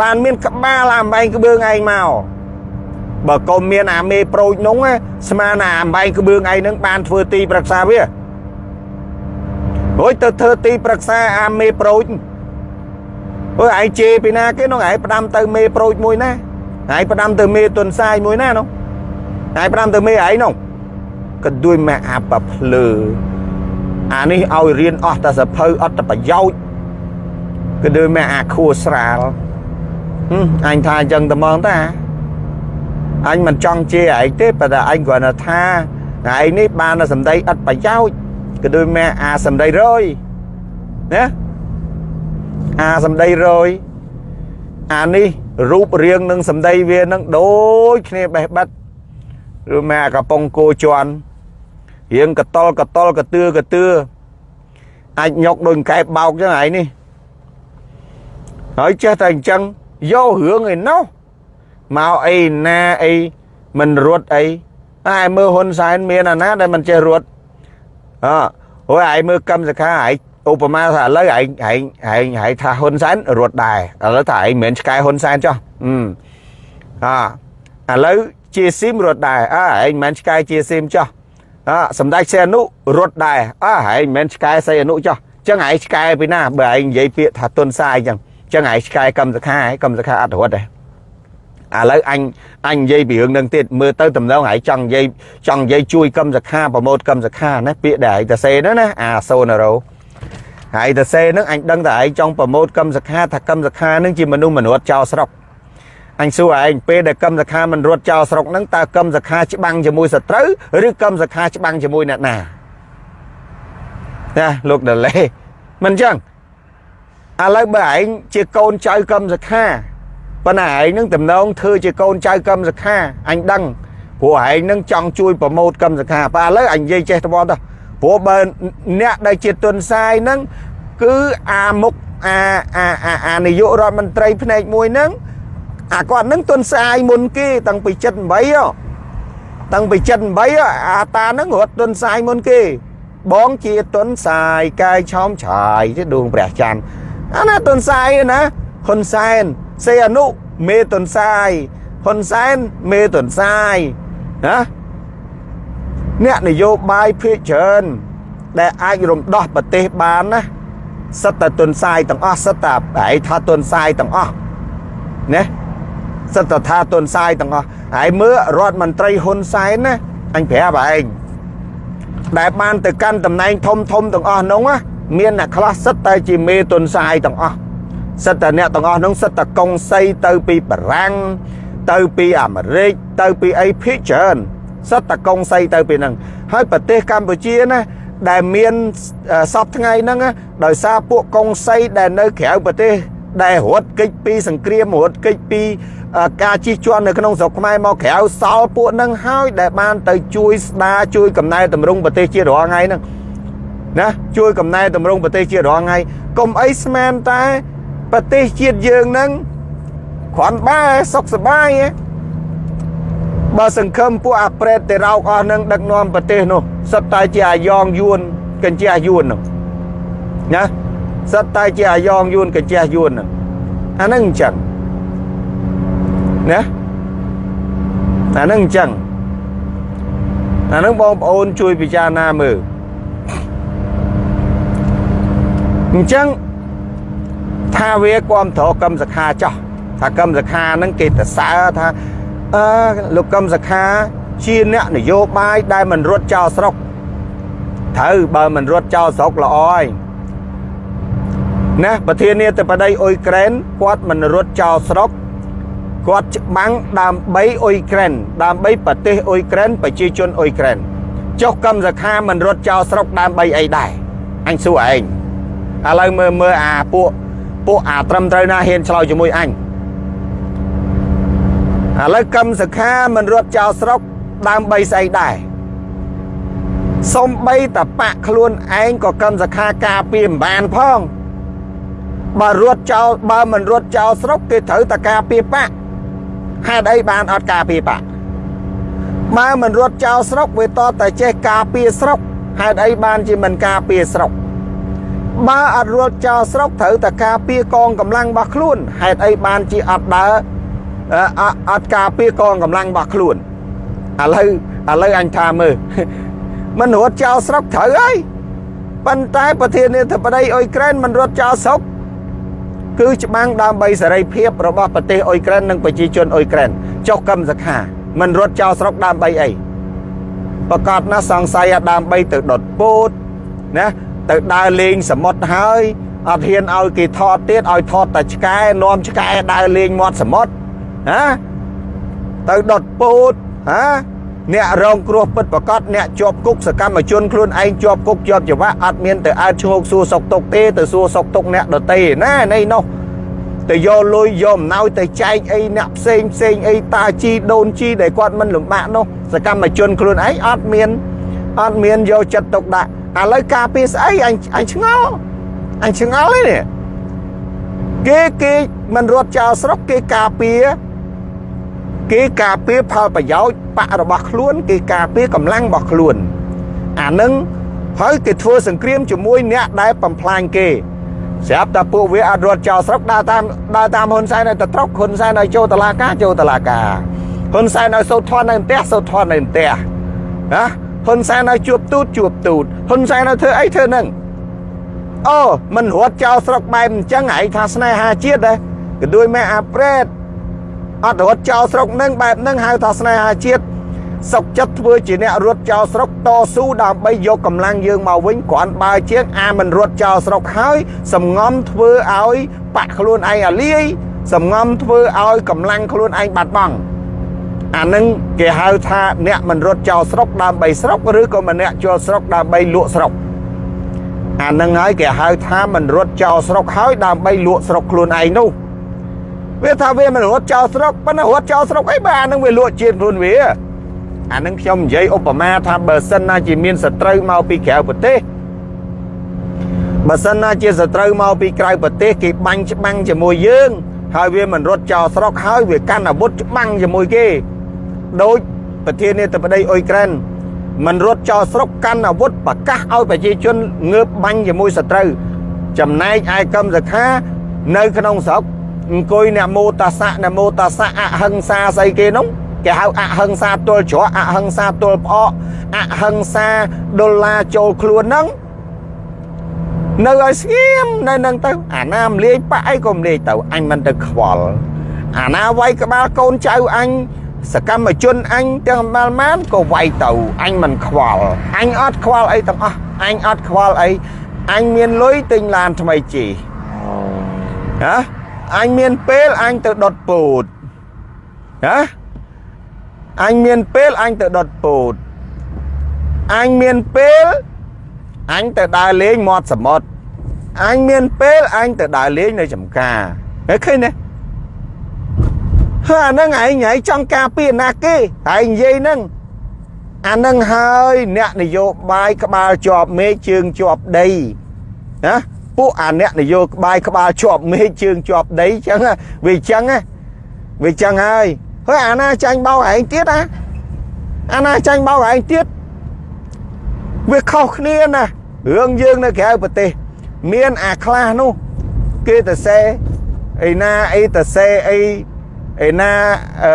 បានមានក្បាលអាអំបែងក្បឿងឯងមក បើកុំមានអាមេប្រូចនោះស្មានអាអំបែងក្បឿងឯងហ្នឹងបានធ្វើទីប្រឹក្សាវារួចទៅធ្វើទីប្រឹក្សាអាមេប្រូចអើឯងជេរពីណាគេនោះឯងផ្ដាំទៅមេប្រូចមួយណាឯងផ្ដាំទៅមេទុនសាយមួយណានោះឯងផ្ដាំទៅមេឯងនោះក៏ដូចម៉ាក់អាបភ្លើអានេះឲ្យរៀនអស់តែសភៅអត់តែប្រយោជន៍ក៏ដូចម៉ាក់អាខួស្រាលអញថាអញ្ចឹងតែមកតា អញមិនចង់ជេរឯងទេប៉ុន្តែអញគ្រាន់តែថាឯងនេះបានសម្ដីឥតប្រយោជន៍ក៏ដូចម៉ែអាសម្ដីរយណាអាសម្ដីរយអានេះរូបរាងនឹងសម្ដីវានឹងដូចគ្នាបេះបិទឬម៉ែកំប៉ុងគោជន់រៀងកតលកតលកតឿកតឿអាចញុកដូចកែបោកចឹងឯងនេះហើយចេះតែអញ្ចឹងយករឿងឯណោះ មកអីណាអីមិនរត់អីតែមើលហ៊ុនសែនមានអាណាដែលមិនចេះរត់អើអូយឯងមើលកម្មសខាឯងឧបមាថាឥឡូវឯងឯងឯងឯងថាហ៊ុនសែនរត់ដែរឥឡូវថាឯងមិនមែនឆ្កែហ៊ុនសែនចុះអឥឡូវជាស៊ីមរត់ដែរអើឯងមិនមែនឆ្កែជាស៊ីមចុះអសម្ដេចសីអនុរត់ដែរអើឯងមិនមែនឆ្កែសីអនុចុះចឹងឯងឆ្កែពីណាបើឯងនិយាយពាក្យថាទុនសាយចឹងចឹងឯងឆ្កែកម្មសខាឯងកម្មសខាអត់រត់ទេ ឥឡូវអញអញនិយាយពីរឿងនឹងទៀតមើលទៅតំណងហើយចង់និយាយចង់និយាយជួយកម្មសខាប្រម៉ូតកម្មសខាណាពាក្យដែលឯងទៅសេហ្នឹងណាអាសូណារ៉ូហើយទៅសេហ្នឹងអញដឹងតែឯងចង់ប្រម៉ូតកម្មសខាថាកម្មសខាហ្នឹងជាមនុស្សមនុษย์ចោលស្រុកអញសួរឯងពេលដែលកម្មសខាមិនរត់ចោលស្រុកហ្នឹងតើកម្មសខាច្បាំងជាមួយសត្រូវឬកម្មសខាច្បាំងជាមួយអ្នកណាណាលោកដលេមិនអញ្ចឹងឥឡូវបើឯងជាកូនចៅកម្មសខា ប៉ុន្តែឯងនឹងតំណងធ្វើជាកូនចៅកម្មសខាអញដឹងព្រោះឯងនឹងចង់ជួយប្រម៉ូតកម្មសខាប៉ឥឡូវអញនិយាយចេះទៅទៅព្រោះបើអ្នកដែលជាទុនសាយហ្នឹងគឺអាមុខអាអាអាអានាយករដ្ឋមន្ត្រីផ្នែកមួយហ្នឹងអាគាត់ហ្នឹងទុនសាយមុនគេតាំងពី78តាំងពី78អាតាហ្នឹងរត់ទុនសាយមុនគេបងជាទុនសាយកាយឆោមឆាយទេដួងព្រះច័ន្ទអាណាទុនសាយណា ហ៊ុនសែនសេអនុមេទុនសាយហ៊ុនសែនមេទុនសាយណាអ្នកនយោបាយភាគច្រើនដែលអាចរំដោះប្រទេសបានណាសិតតែទុនសាយទាំងអស់សិតតែប្រហែលថាទុនសាយទាំងអស់ណាសិតតែថាទុនសាយទាំងអស់ហើយមើលរដ្ឋមន្ត្រីហ៊ុនសែនណាអញប្រាប់ឯងដែលបានទៅកាន់តំណែងធំធំទាំងអស់នោះណាមានអ្នកខ្លះសិតតែជាមេទុនសាយទាំងអស់ សិតតែអ្នកទាំងអស់នោះសិតតែកុងសីទៅពីបារាំងទៅពីអាមេរិកទៅពីអីភាគច្រើនសិតតែកុងសីទៅពីហ្នឹងហើយប្រទេសកម្ពុជាណាដែលមានសពថ្ងៃហ្នឹងដោយសារពួកកុងសីដែលនៅក្រៅប្រទេសដែលរត់គេចពីសង្គ្រាមរត់គេចពីការជិះជាន់នៅក្នុងស្រុកខ្មែរមកក្រៅសល់ពួកហ្នឹងហើយដែលបានទៅជួយស្ដារជួយកំណែតម្រង់ប្រទេសជាតិរាល់ថ្ងៃហ្នឹងណាជួយកំណែតម្រង់ប្រទេសជាតិរាល់ថ្ងៃកុំអីស្មានតែ ប្រទេសជាតិយើងហ្នឹងគ្រាន់បើសុខសប្បាយបើសង្ឃឹមពួកអាប្រេតទៅរោកអស់នឹងដឹកនាំប្រទេសនោះសិតតែជាអាយ៉ងយួនកញ្ជះយួននោះណាសិតតែជាអាយ៉ងយួនកញ្ជះយួនហ្នឹងអាហ្នឹងអញ្ចឹងណាអាហ្នឹងអញ្ចឹងអាហ្នឹងបងប្អូនជួយពិចារណាមើលអញ្ចឹង ថាវាគ្រប់ត្រកម្មសខាចោះថាកម្មសខាហ្នឹងគេទៅសើថាអឺលោកកម្មសខាជាអ្នកនយោបាយដែលមិនរត់ចោលស្រុកត្រូវបើមិនរត់ចោលស្រុកល្អហើយណាប្រធានាធិបតីអ៊ុយក្រែនគាត់មិនរត់ចោលស្រុកគាត់ច្បាំងដើម្បីអ៊ុយក្រែនដើម្បីប្រទេសអ៊ុយក្រែនប្រជាជនអ៊ុយក្រែនចុះកម្មសខាមិនរត់ចោលស្រុកដើម្បីអីដែរអញសួរឯងឥឡូវមើលមើលអាពួក ពួកអាត្រឹមត្រូវណាហ៊ានឆ្លោយជាមួយអញឥឡូវកម្មសខាមិនរត់ចោលស្រុកដើម្បីស្អីដែរសំបីតបាក់ខ្លួនឯងក៏កម្មសខាការពារមិនបានផងបើរត់ចោលបើមិនរត់ចោលស្រុកគេត្រូវតការពារបាក់ហេតុអីបានអត់ការពារបាក់បើមិនរត់ចោលស្រុកវាតតែចេះការពារស្រុកហេតុអីបានជាមិនការពារស្រុក បើអត់រត់ចោលស្រុកត្រូវតែការពារកងកម្លាំងរបស់ខ្លួនហេតុអីបានជាអត់ដើរអត់ការពារកងកម្លាំងរបស់ខ្លួនឥឡូវឥឡូវអញថាមើលមិនរត់ចោលស្រុកត្រូវហើយប៉ុន្តែប្រធានាធិបតីអ៊ុយក្រែនមិនរត់ចោលស្រុកគឺច្បាំងដើម្បីសេរីភាពរបស់ប្រទេសអ៊ុយក្រែននិងប្រជាជនអ៊ុយក្រែនចុះកម្មសខាមិនរត់ចោលស្រុកដើម្បីអីប្រកាសណាសង្ស័យដើម្បីទៅដុតពោតណា ទៅដើរលេងសមុទ្រហើយអត់ហ៊ានឲ្យគេថតទៀតឲ្យថតតែឆ្កែនាំឆ្កែដើរលេងមាត់សមុទ្រណាទៅដុតពោតហាអ្នករងគ្រោះពិតប្រកបអ្នកជាប់គុកសកម្មជនខ្លួនឯងជាប់គុកជាប់ច្បាប់អត់មានទៅអើឈោកសួរសុកទុកទេទៅសួរសុកទុកអ្នកដតេណានៃនោះទៅយកលុយយកអំណោយទៅចែកអីអ្នកផ្សេងផ្សេងអីតាជីដូនជីដែលគាត់មិនលំបាកនោះសកម្មជនខ្លួនឯងអត់មានអត់មានយកចិត្តទុកដាក់ ឥឡូវការពារស្អីអញអញឆ្ងល់អញឆ្ងល់ទេនេះគេគេមិនរត់ចោលស្រុកគេការពារគេការពារផលប្រយោជន៍បករបស់ខ្លួន គេការពារកម្លាំងរបស់ខ្លួន អានឹងហើយគេធ្វើសង្គ្រាមជាមួយអ្នកដែលបំផ្លាញគេស្រាប់តែពួកវាអត់រត់ចោលស្រុកដើរតាមដើរតាមហ៊ុនសែនឲ្យទៅត្រុកហ៊ុនសែនឲ្យចូលតឡាការចូលតឡាការហ៊ុនសែនឲ្យសូត្រធន់នៅផ្ទះសូត្រធន់នៅផ្ទះណា ហ៊ុនសែនឲ្យជួបទូតជួបទូតហ៊ុនសែនឲ្យធ្វើអីធ្វើនឹងអូមិនរត់ចោលស្រុកបែបអញ្ចឹងឯងថាស្នេហាជាតិដែរក៏ដូចម៉ែអាប្រេតអត់រត់ចោលស្រុកនឹងបែបហ្នឹងហៅថាស្នេហាជាតិសុកចិត្តធ្វើជាអ្នករត់ចោលស្រុកតស៊ូដើម្បីយកកម្លាំងយើងមកវិញគ្រាន់បើជាងអាមិនរត់ចោលស្រុកហើយសំងំធ្វើឲ្យបាក់ខ្លួនឯងអាលាយសំងំធ្វើឲ្យកម្លាំងខ្លួនឯងបាត់បង់ អានឹងគេហៅថាអ្នកមិនរត់ចោលស្រុកដើម្បីស្រុកឬក៏ម្នាក់ចូលស្រុកដើម្បីលក់ស្រុកអានឹងហើយគេហៅថាមិនរត់ចោលស្រុកហើយដើម្បីលក់ស្រុកខ្លួនឯងនោះវាថាវាមិនរត់ចោលស្រុកប៉ុន្តែរត់ចោលស្រុកអីបើអានឹងវាលក់ជាតិខ្លួនវាអានឹងខ្ញុំនិយាយឧបមាថាបើសិនណាជាមានសត្រូវមកពីក្រៅប្រទេសបើសិនណាជាសត្រូវមកពីក្រៅប្រទេសគេបាញ់ច្បាំងជាមួយយើង ហើយវាមិនរត់ចោលស្រុកហើយវាកាន់អាវុធច្បាំងជាមួយគេ ដូចប្រធានាធិបតីអ៊ុយក្រែនមិនរត់ចោលស្រុកកាន់អាវុធប្រកាសឲ្យប្រជាជនងើបបាញ់ជាមួយសត្រូវចំណែកឯកម្មសខា នៅក្នុងស្រុកអង្គុយនមោតាសៈនមោតាសៈអហិង្សាស្អីគេនោះគេហៅអហិង្សាទល់ច្រកអហិង្សាទល់ផ្អកអហិង្សាដុល្លារចូលខ្លួនហ្នឹងនៅឲ្យស្ងៀមនៅនឹងទៅ អាណាមលាយបាក់អីក៏មលាយទៅអញមិនទៅខ្វល់អាណាវាយក្បាលកូនចៅអញ សកម្មជនអញទាំងម៉ាល់ម៉ានក៏វាយទៅអញមិនខ្វល់អញអត់ខ្វល់អីទាំងអស់អញអត់ខ្វល់អីអញមានលុយទិញឡានថ្មីជិះហ៎អញមានពេលអញទៅដុតពោតណាអញមានពេលអញទៅដុតពោតអញមានពេលអញទៅដើរលេងមាត់សមុទ្រអញមានពេលអញទៅដើរលេងនៅចំការហេឃើញទេ ហើយអានឹងឯងឯងចង់ការពារណាគេហើយនិយាយហ្នឹងអានឹងហើយអ្នកនយោបាយក្បាលជាប់មេឃជើងជាប់ដីណាពួកអាអ្នកនយោបាយក្បាលជាប់មេឃជើងជាប់ដីចឹងវាចឹងវាចឹងហើយហើយអាណាចាញ់បោកឯងទៀតណាអាណាចាញ់បោកឯងទៀតវាខុសគ្នាណារឿងយើងនៅក្រៅប្រទេស មានអាខ្លះនោះគេទៅសេអីណាអីទៅសេអី អីណាអឺ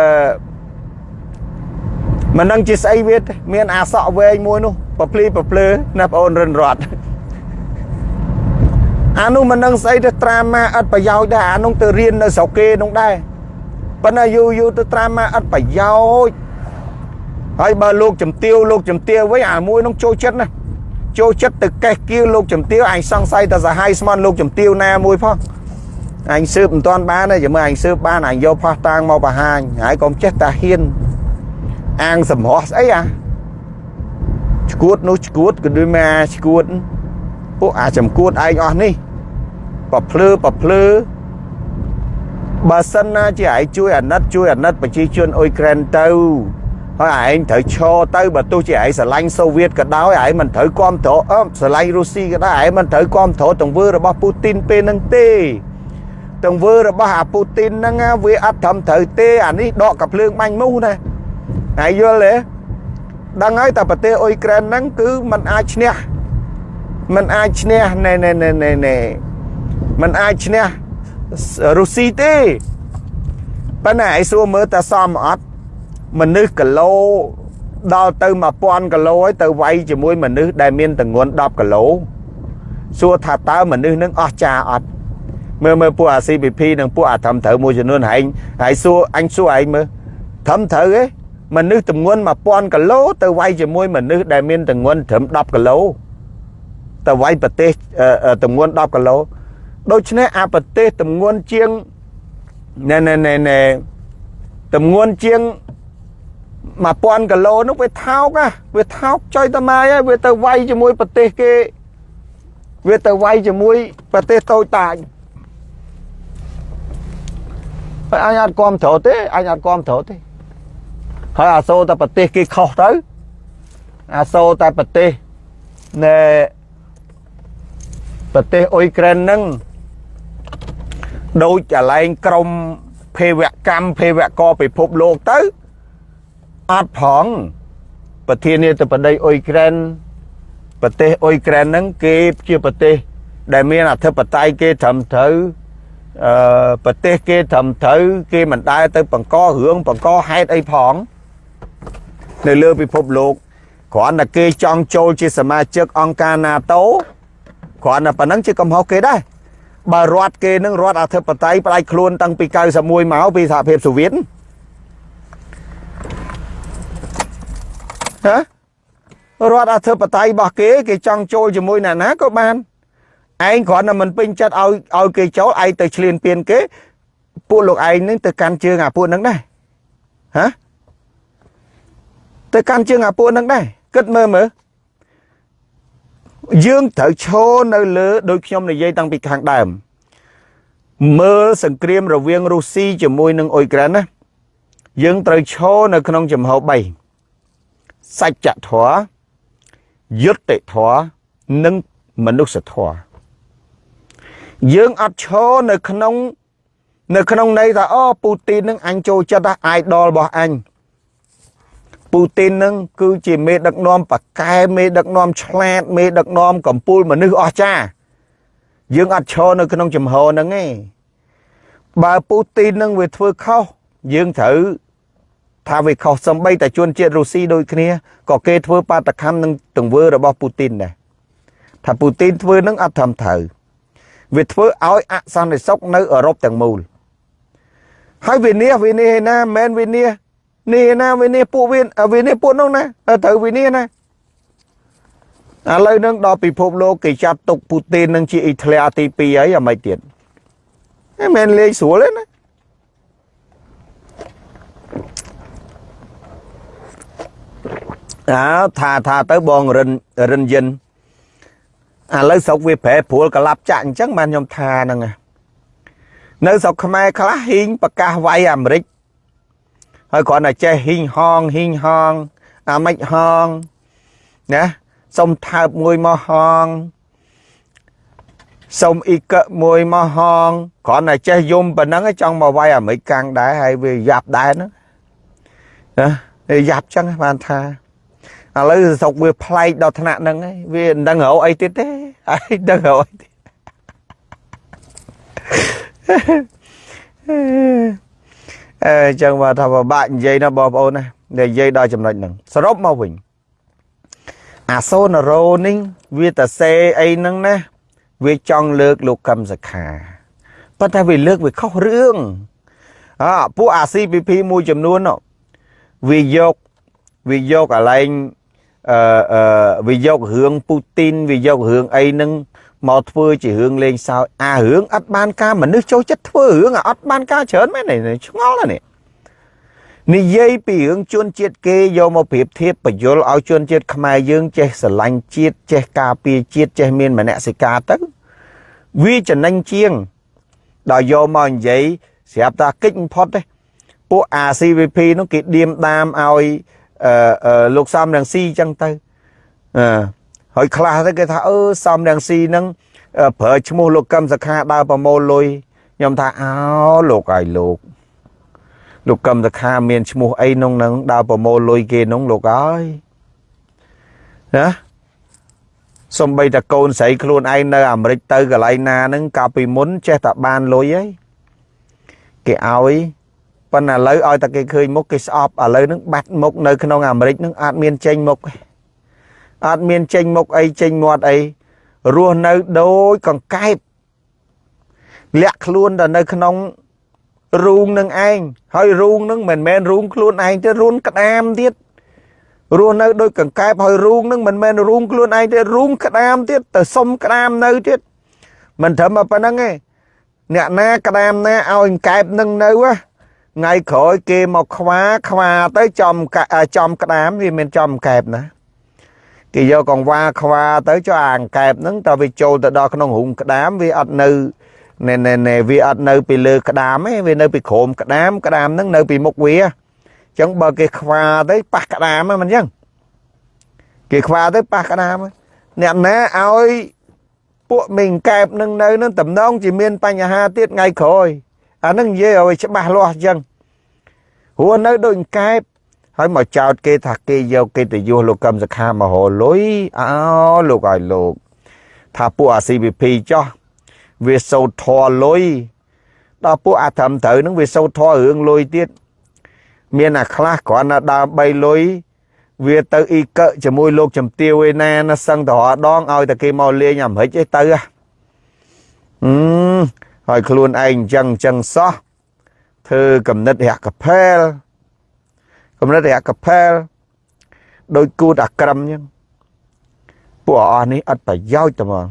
មិនដឹងជាស្អីវាមានអាសក់វែងមួយនោះប្រភ្លីប្រភ្លើណាបងអូនរិនរត់អានោះមិនដឹងស្អីទៅត្រាម៉ាអត់ប្រយោជន៍ដែរអានោះទៅរៀននៅស្រុកគេនោះដែរប៉ុន្តែយូរយូរទៅត្រាម៉ាអត់ប្រយោជន៍ហើយបើលោកជំទាវលោកជំទាវវិញអាមួយនោះចូលចិត្តណាចូលចិត្តទៅកេះគៀវលោកជំទាវអញសង្ស័យតែសាហាយស្មន់លោកជំទាវណាមួយផង អញស៊ើបមិនទាន់បានទេចាំមើលអញស៊ើបបានអញយកផោះតាងមកបង្ហាញហើយកុំចេះតែហ៊ានអាងសម្រស់ស្អីអាឈួតនោះឈួតក៏ដូចមកអាឈួតពួកអាចំគួតឯងអស់នេះប្រភ្លឺប្រភ្លឺបើសិនណាជាឯងជួយអាណិតជួយអាណិតប្រជាជនអ៊ុយក្រែនទៅហើយឯងត្រូវឈរទៅបើទោះជាឯងស្រឡាញ់សូវៀតក៏ដោយឯងមិនត្រូវគ្រប់គ្រងអឺស្រឡាញ់រុស្ស៊ីក៏ដោយឯងមិនត្រូវគ្រប់គ្រងទង្វើរបស់ពូទីនពេលហ្នឹងទេ ទង្វើរបស់អាពូទីនហ្នឹងវាអត់ត្រឹមត្រូវទេអានេះដកកភ្លើងបាញ់មូសណាហើយយល់ទេដឹងហើយតែប្រទេសអ៊ុយក្រែនហ្នឹងគឺมันអាចឈ្នះมันអាចឈ្នះណែណែណែណែណែมันអាចឈ្នះរុស្ស៊ីទេប៉ុន្តែឯងសួរមើលតើសមអត់មនុស្សគីឡូដល់ទៅ1000គីឡូហើយទៅវាយជាមួយមនុស្សដែលមានទម្ងន់10គីឡូសួរថាតើមនុស្សនឹងអស់ចាអត់ មើលមើលពួកអា CPP និងពួកអាត្រឹមត្រូវមួយចំនួនហែងហើយសួរអញសួរឯងមើលត្រឹមត្រូវទេមនុស្សទម្ងន់1000គីឡូទៅវាយជាមួយមនុស្សដែលមានទម្ងន់ត្រឹម10គីឡូទៅវាយប្រទេសទម្ងន់10គីឡូដូច្នេះអាប្រទេសទម្ងន់ជាងណែណែណែណែទម្ងន់ជាង1000គីឡូនោះវាថោកណាវាថោកចុយតម៉ាយហើយវាទៅវាយជាមួយប្រទេសគេវាទៅវាយជាមួយប្រទេសតូចតាច ហើយអញអត់គាំទ្រទេអញអត់គាំទ្រទេហើយអាសូរតែប្រទេសគេខុសទៅអាសូរតែប្រទេសណែប្រទេសអ៊ុយក្រែនហ្នឹងដូចកន្លែងក្រមភេវកម្មភេវកពិភពលោកទៅអត់ផងប្រធានាធិបតីអ៊ុយក្រែនប្រទេសអ៊ុយក្រែនហ្នឹងគេជាប្រទេសដែលមានអធិបតេយ្យគេត្រឹមត្រូវ អឺប្រទេសគេត្រឹមត្រូវគេមិនដែលទៅបង្ករឿងបង្កហេតុអីផងនៅលើពិភពលោកគ្រាន់តែគេចង់ចូលជាសមាជិកអង្គការ NATO គ្រាន់តែប៉ុណ្ណឹងជាកំហុសគេដែរបើរដ្ឋគេនឹងរដ្ឋអធិបតេយ្យផ្ដាច់ខ្លួនតាំងពី91មកពីសហភាពសូវៀតហ៎រដ្ឋអធិបតេយ្យរបស់គេ គេចង់ចូលជាមួយអ្នកណាក៏បាន ឯងគ្រាន់តែមិនពេញចិត្តឲ្យឲ្យគេចូលឯងទៅឆ្លៀនពៀនគេពួកលោកឯងនឹងទៅកាន់ជើងអាពួកហ្នឹងដែរហ៎ទៅកាន់ជើងអាពួកហ្នឹងដែរគិតមើលមើលយើងត្រូវឈរនៅលើដូចខ្ញុំនិយាយតាំងពីខាងដើមមើលសង្គ្រាមរវាងរុស្ស៊ីជាមួយនឹងអ៊ុយក្រែនណាយើងត្រូវឈរនៅក្នុងចំហ3សច្ចធម៌យុត្តិធម៌និងមនុស្សធម៌ យើងអត់ឈរនៅក្នុង នៅក្នុងន័យថាអូពូទីននឹងអញចូលចិត្តអាយដលរបស់អញពូទីននឹងគឺជាមេដឹកនាំប៉កែមេដឹកនាំឆ្លាត មេដឹកនាំកម្ពុជាមនុស្សអស្ចារ្យយើងអត់ឈរនៅក្នុងចំហហ្នឹងទេបើពូទីននឹងវាធ្វើខុសយើងត្រូវថាវាខុសសំបីតែជនជាតិរុស្ស៊ីដូចគ្នាក៏គេធ្វើបាតកម្មនឹងទង្វើរបស់ពូទីនដែរថាពូទីនធ្វើនឹងអត់ត្រឹមត្រូវ វាធ្វើឲ្យអសន្តិសុខនៅអឺរ៉ុបទាំងមូលហើយវិនិច្ឆ័យវិនិច្ឆ័យណាមិនវិនិច្ឆ័យនេះណាវិនិច្ឆ័យពួកវិវិនិច្ឆ័យពួកនោះណាត្រូវវិនិច្ឆ័យណាឥឡូវនឹងដល់ពិភពលោកគេចាត់ទុកពូទីននឹងជាអ៊ីតាលីទី2ហើយអាមិនទៀតមិនលេងស្រួលទេណាអើថាថាទៅបងរិនរិនយិន ឥឡូវស្រុកវាប្រែព្រួលកលាប់ចាក់អញ្ចឹងបានខ្ញុំថាហ្នឹងនៅស្រុកខ្មែរខ្លះហ៊ីងប្រកាសវាយអាមេរិកហើយគ្រាន់តែចេះហ៊ីងហងហ៊ីងហងអាម៉េចហងណាសុំថើបមួយមកហងសុំអ៊ីកមួយមកហងគ្រាន់តែចេះយំប៉ុណ្ណឹងចង់មកវាយអាមេរិកកាំងដែរហើយវាយ៉ាប់ដែរណាណាយ៉ាប់ចឹងបានថាឥឡូវស្រុកវាប្លែកដល់ថ្នាក់ហ្នឹងហើយវាមិនដឹងរកអីទៀតទេ ហើយដឹងរកអីទៀតអឺចឹងមកថាពិបាកនិយាយណាបងប្អូនណានិយាយដល់ចំណុចហ្នឹងសរុបមកវិញអាសូនរោនេះវាតសេអីហ្នឹងណាវាចង់លើកលោកកឹមសខាប៉ុន្តែវាលើកវាខុសរឿងអើពួកអា CPP មួយចំនួនវាយកវាយកកន្លែង អឺអឺវាយករឿងពូទីនវាយករឿងអីហ្នឹងមកធ្វើជារឿងលេងសើចអារឿងអត់បានការមនុស្សចូលចិត្តធ្វើរឿងអត់បានការច្រើនមែនឆ្ងល់ណាស់នេះនិយាយពីរឿងជនជាតិគេយកមកប្រៀបធៀបបញ្យលឲ្យជនជាតិខ្មែរយើងចេះស្រឡាញ់ជាតិចេះការពារជាតិចេះមានមនសិការទៅវាចំណេញជាងដល់យកមកនិយាយស្រាប់តែគិតបំផុតទេពួក ACVP នោះគេឌៀមដាមឲ្យអឺ លោកសំរងស៊ីអញ្ចឹងទៅអឺហើយខ្លះទៅគេថាអឺសំរងស៊ីហ្នឹងប្រើឈ្មោះលោកកឹមសខាដើរប្រមូលលុយខ្ញុំថាអោលោកឲ្យលោកលោកកឹមសខាមានឈ្មោះអីក្នុងហ្នឹងដើរប្រមូលលុយគេហ្នឹងលោកអើយណាសំបីតាកូនស្រីខ្លួនឯងនៅអាមេរិកទៅកន្លែងណាហ្នឹងកាលពីមុនចេះតែបានលុយហើយគេឲ្យ ប៉ុន្តែឥឡូវឲ្យតែគេឃើញមុខគេស្អប់ឥឡូវហ្នឹងបាត់មុខនៅក្នុងអាមេរិកហ្នឹងអត់មានចេញមុខអត់មានចេញមុខអីចេញមាត់អីរស់នៅដូចកង្កែបលាក់ខ្លួនទៅនៅក្នុងរូងនឹងឯងហើយរូងនឹងមិនមែនរូងខ្លួនឯងទេរូងក្តាមទៀតរស់នៅដូចកង្កែបហើយរូងនឹងមិនមែនរូងខ្លួនឯងទេរូងក្តាមទៀតទៅសុំក្តាមនៅទៀតមិនត្រឹមតែប៉ុណ្្នឹងទេអ្នកណាក្តាមណាឲ្យកង្កែបនឹងនៅ ថ្ងៃក្រោយគេមកខ្វាខ្វាទៅចំចំក្តាមវាមានចំកែបណាគេយកកង្វាខ្វាទៅចុះអាកែបហ្នឹងតើវាចូលទៅដល់ក្នុងរូងក្តាមវាអត់នៅណែណែណែវាអត់នៅពីលើក្តាមទេវានៅពីក្រោមក្តាមក្តាមហ្នឹងនៅពីមុខវាអញ្ចឹងបើគេខ្វាទៅប៉ះក្តាមហ្នឹងមិនអញ្ចឹងគេខ្វាទៅប៉ះក្តាមអ្នកណាឲ្យពួកមេងកែបនឹងនៅនឹងតំណងជាមានបញ្ហាទៀតថ្ងៃក្រោយ អានឹងនិយាយឲ្យច្បាស់លាស់អញ្ចឹងព្រោះនៅដូចកែបហើយមកចោតគេថាគេយកកិត្តិយសលោកកឹមសខាមហោលុយអោលោកឲ្យលោក ថាពួកអា CVP ចោះវាសោតធរលុយដល់ពួកអាត្រឹមត្រូវនឹងវាសោតធររឿងលុយទៀតមានអាខ្លះគ្រាន់តែដើម3លុយវាទៅអ៊ីកជាមួយលោកចំទាវឯណាណាសឹងតរដងឲ្យតែគេមកលេងអាមេរិកឯទៅហឹម ហើយខ្លួនឯងអញ្ចឹងអញ្ចឹងសោះធ្វើកំណត់រយៈកផែលកំណត់រយៈកផែលដោយគូតអាក្រមអញ្ចឹងពួកអស់នេះអត់ប្រយោជន៍ទេហ្មង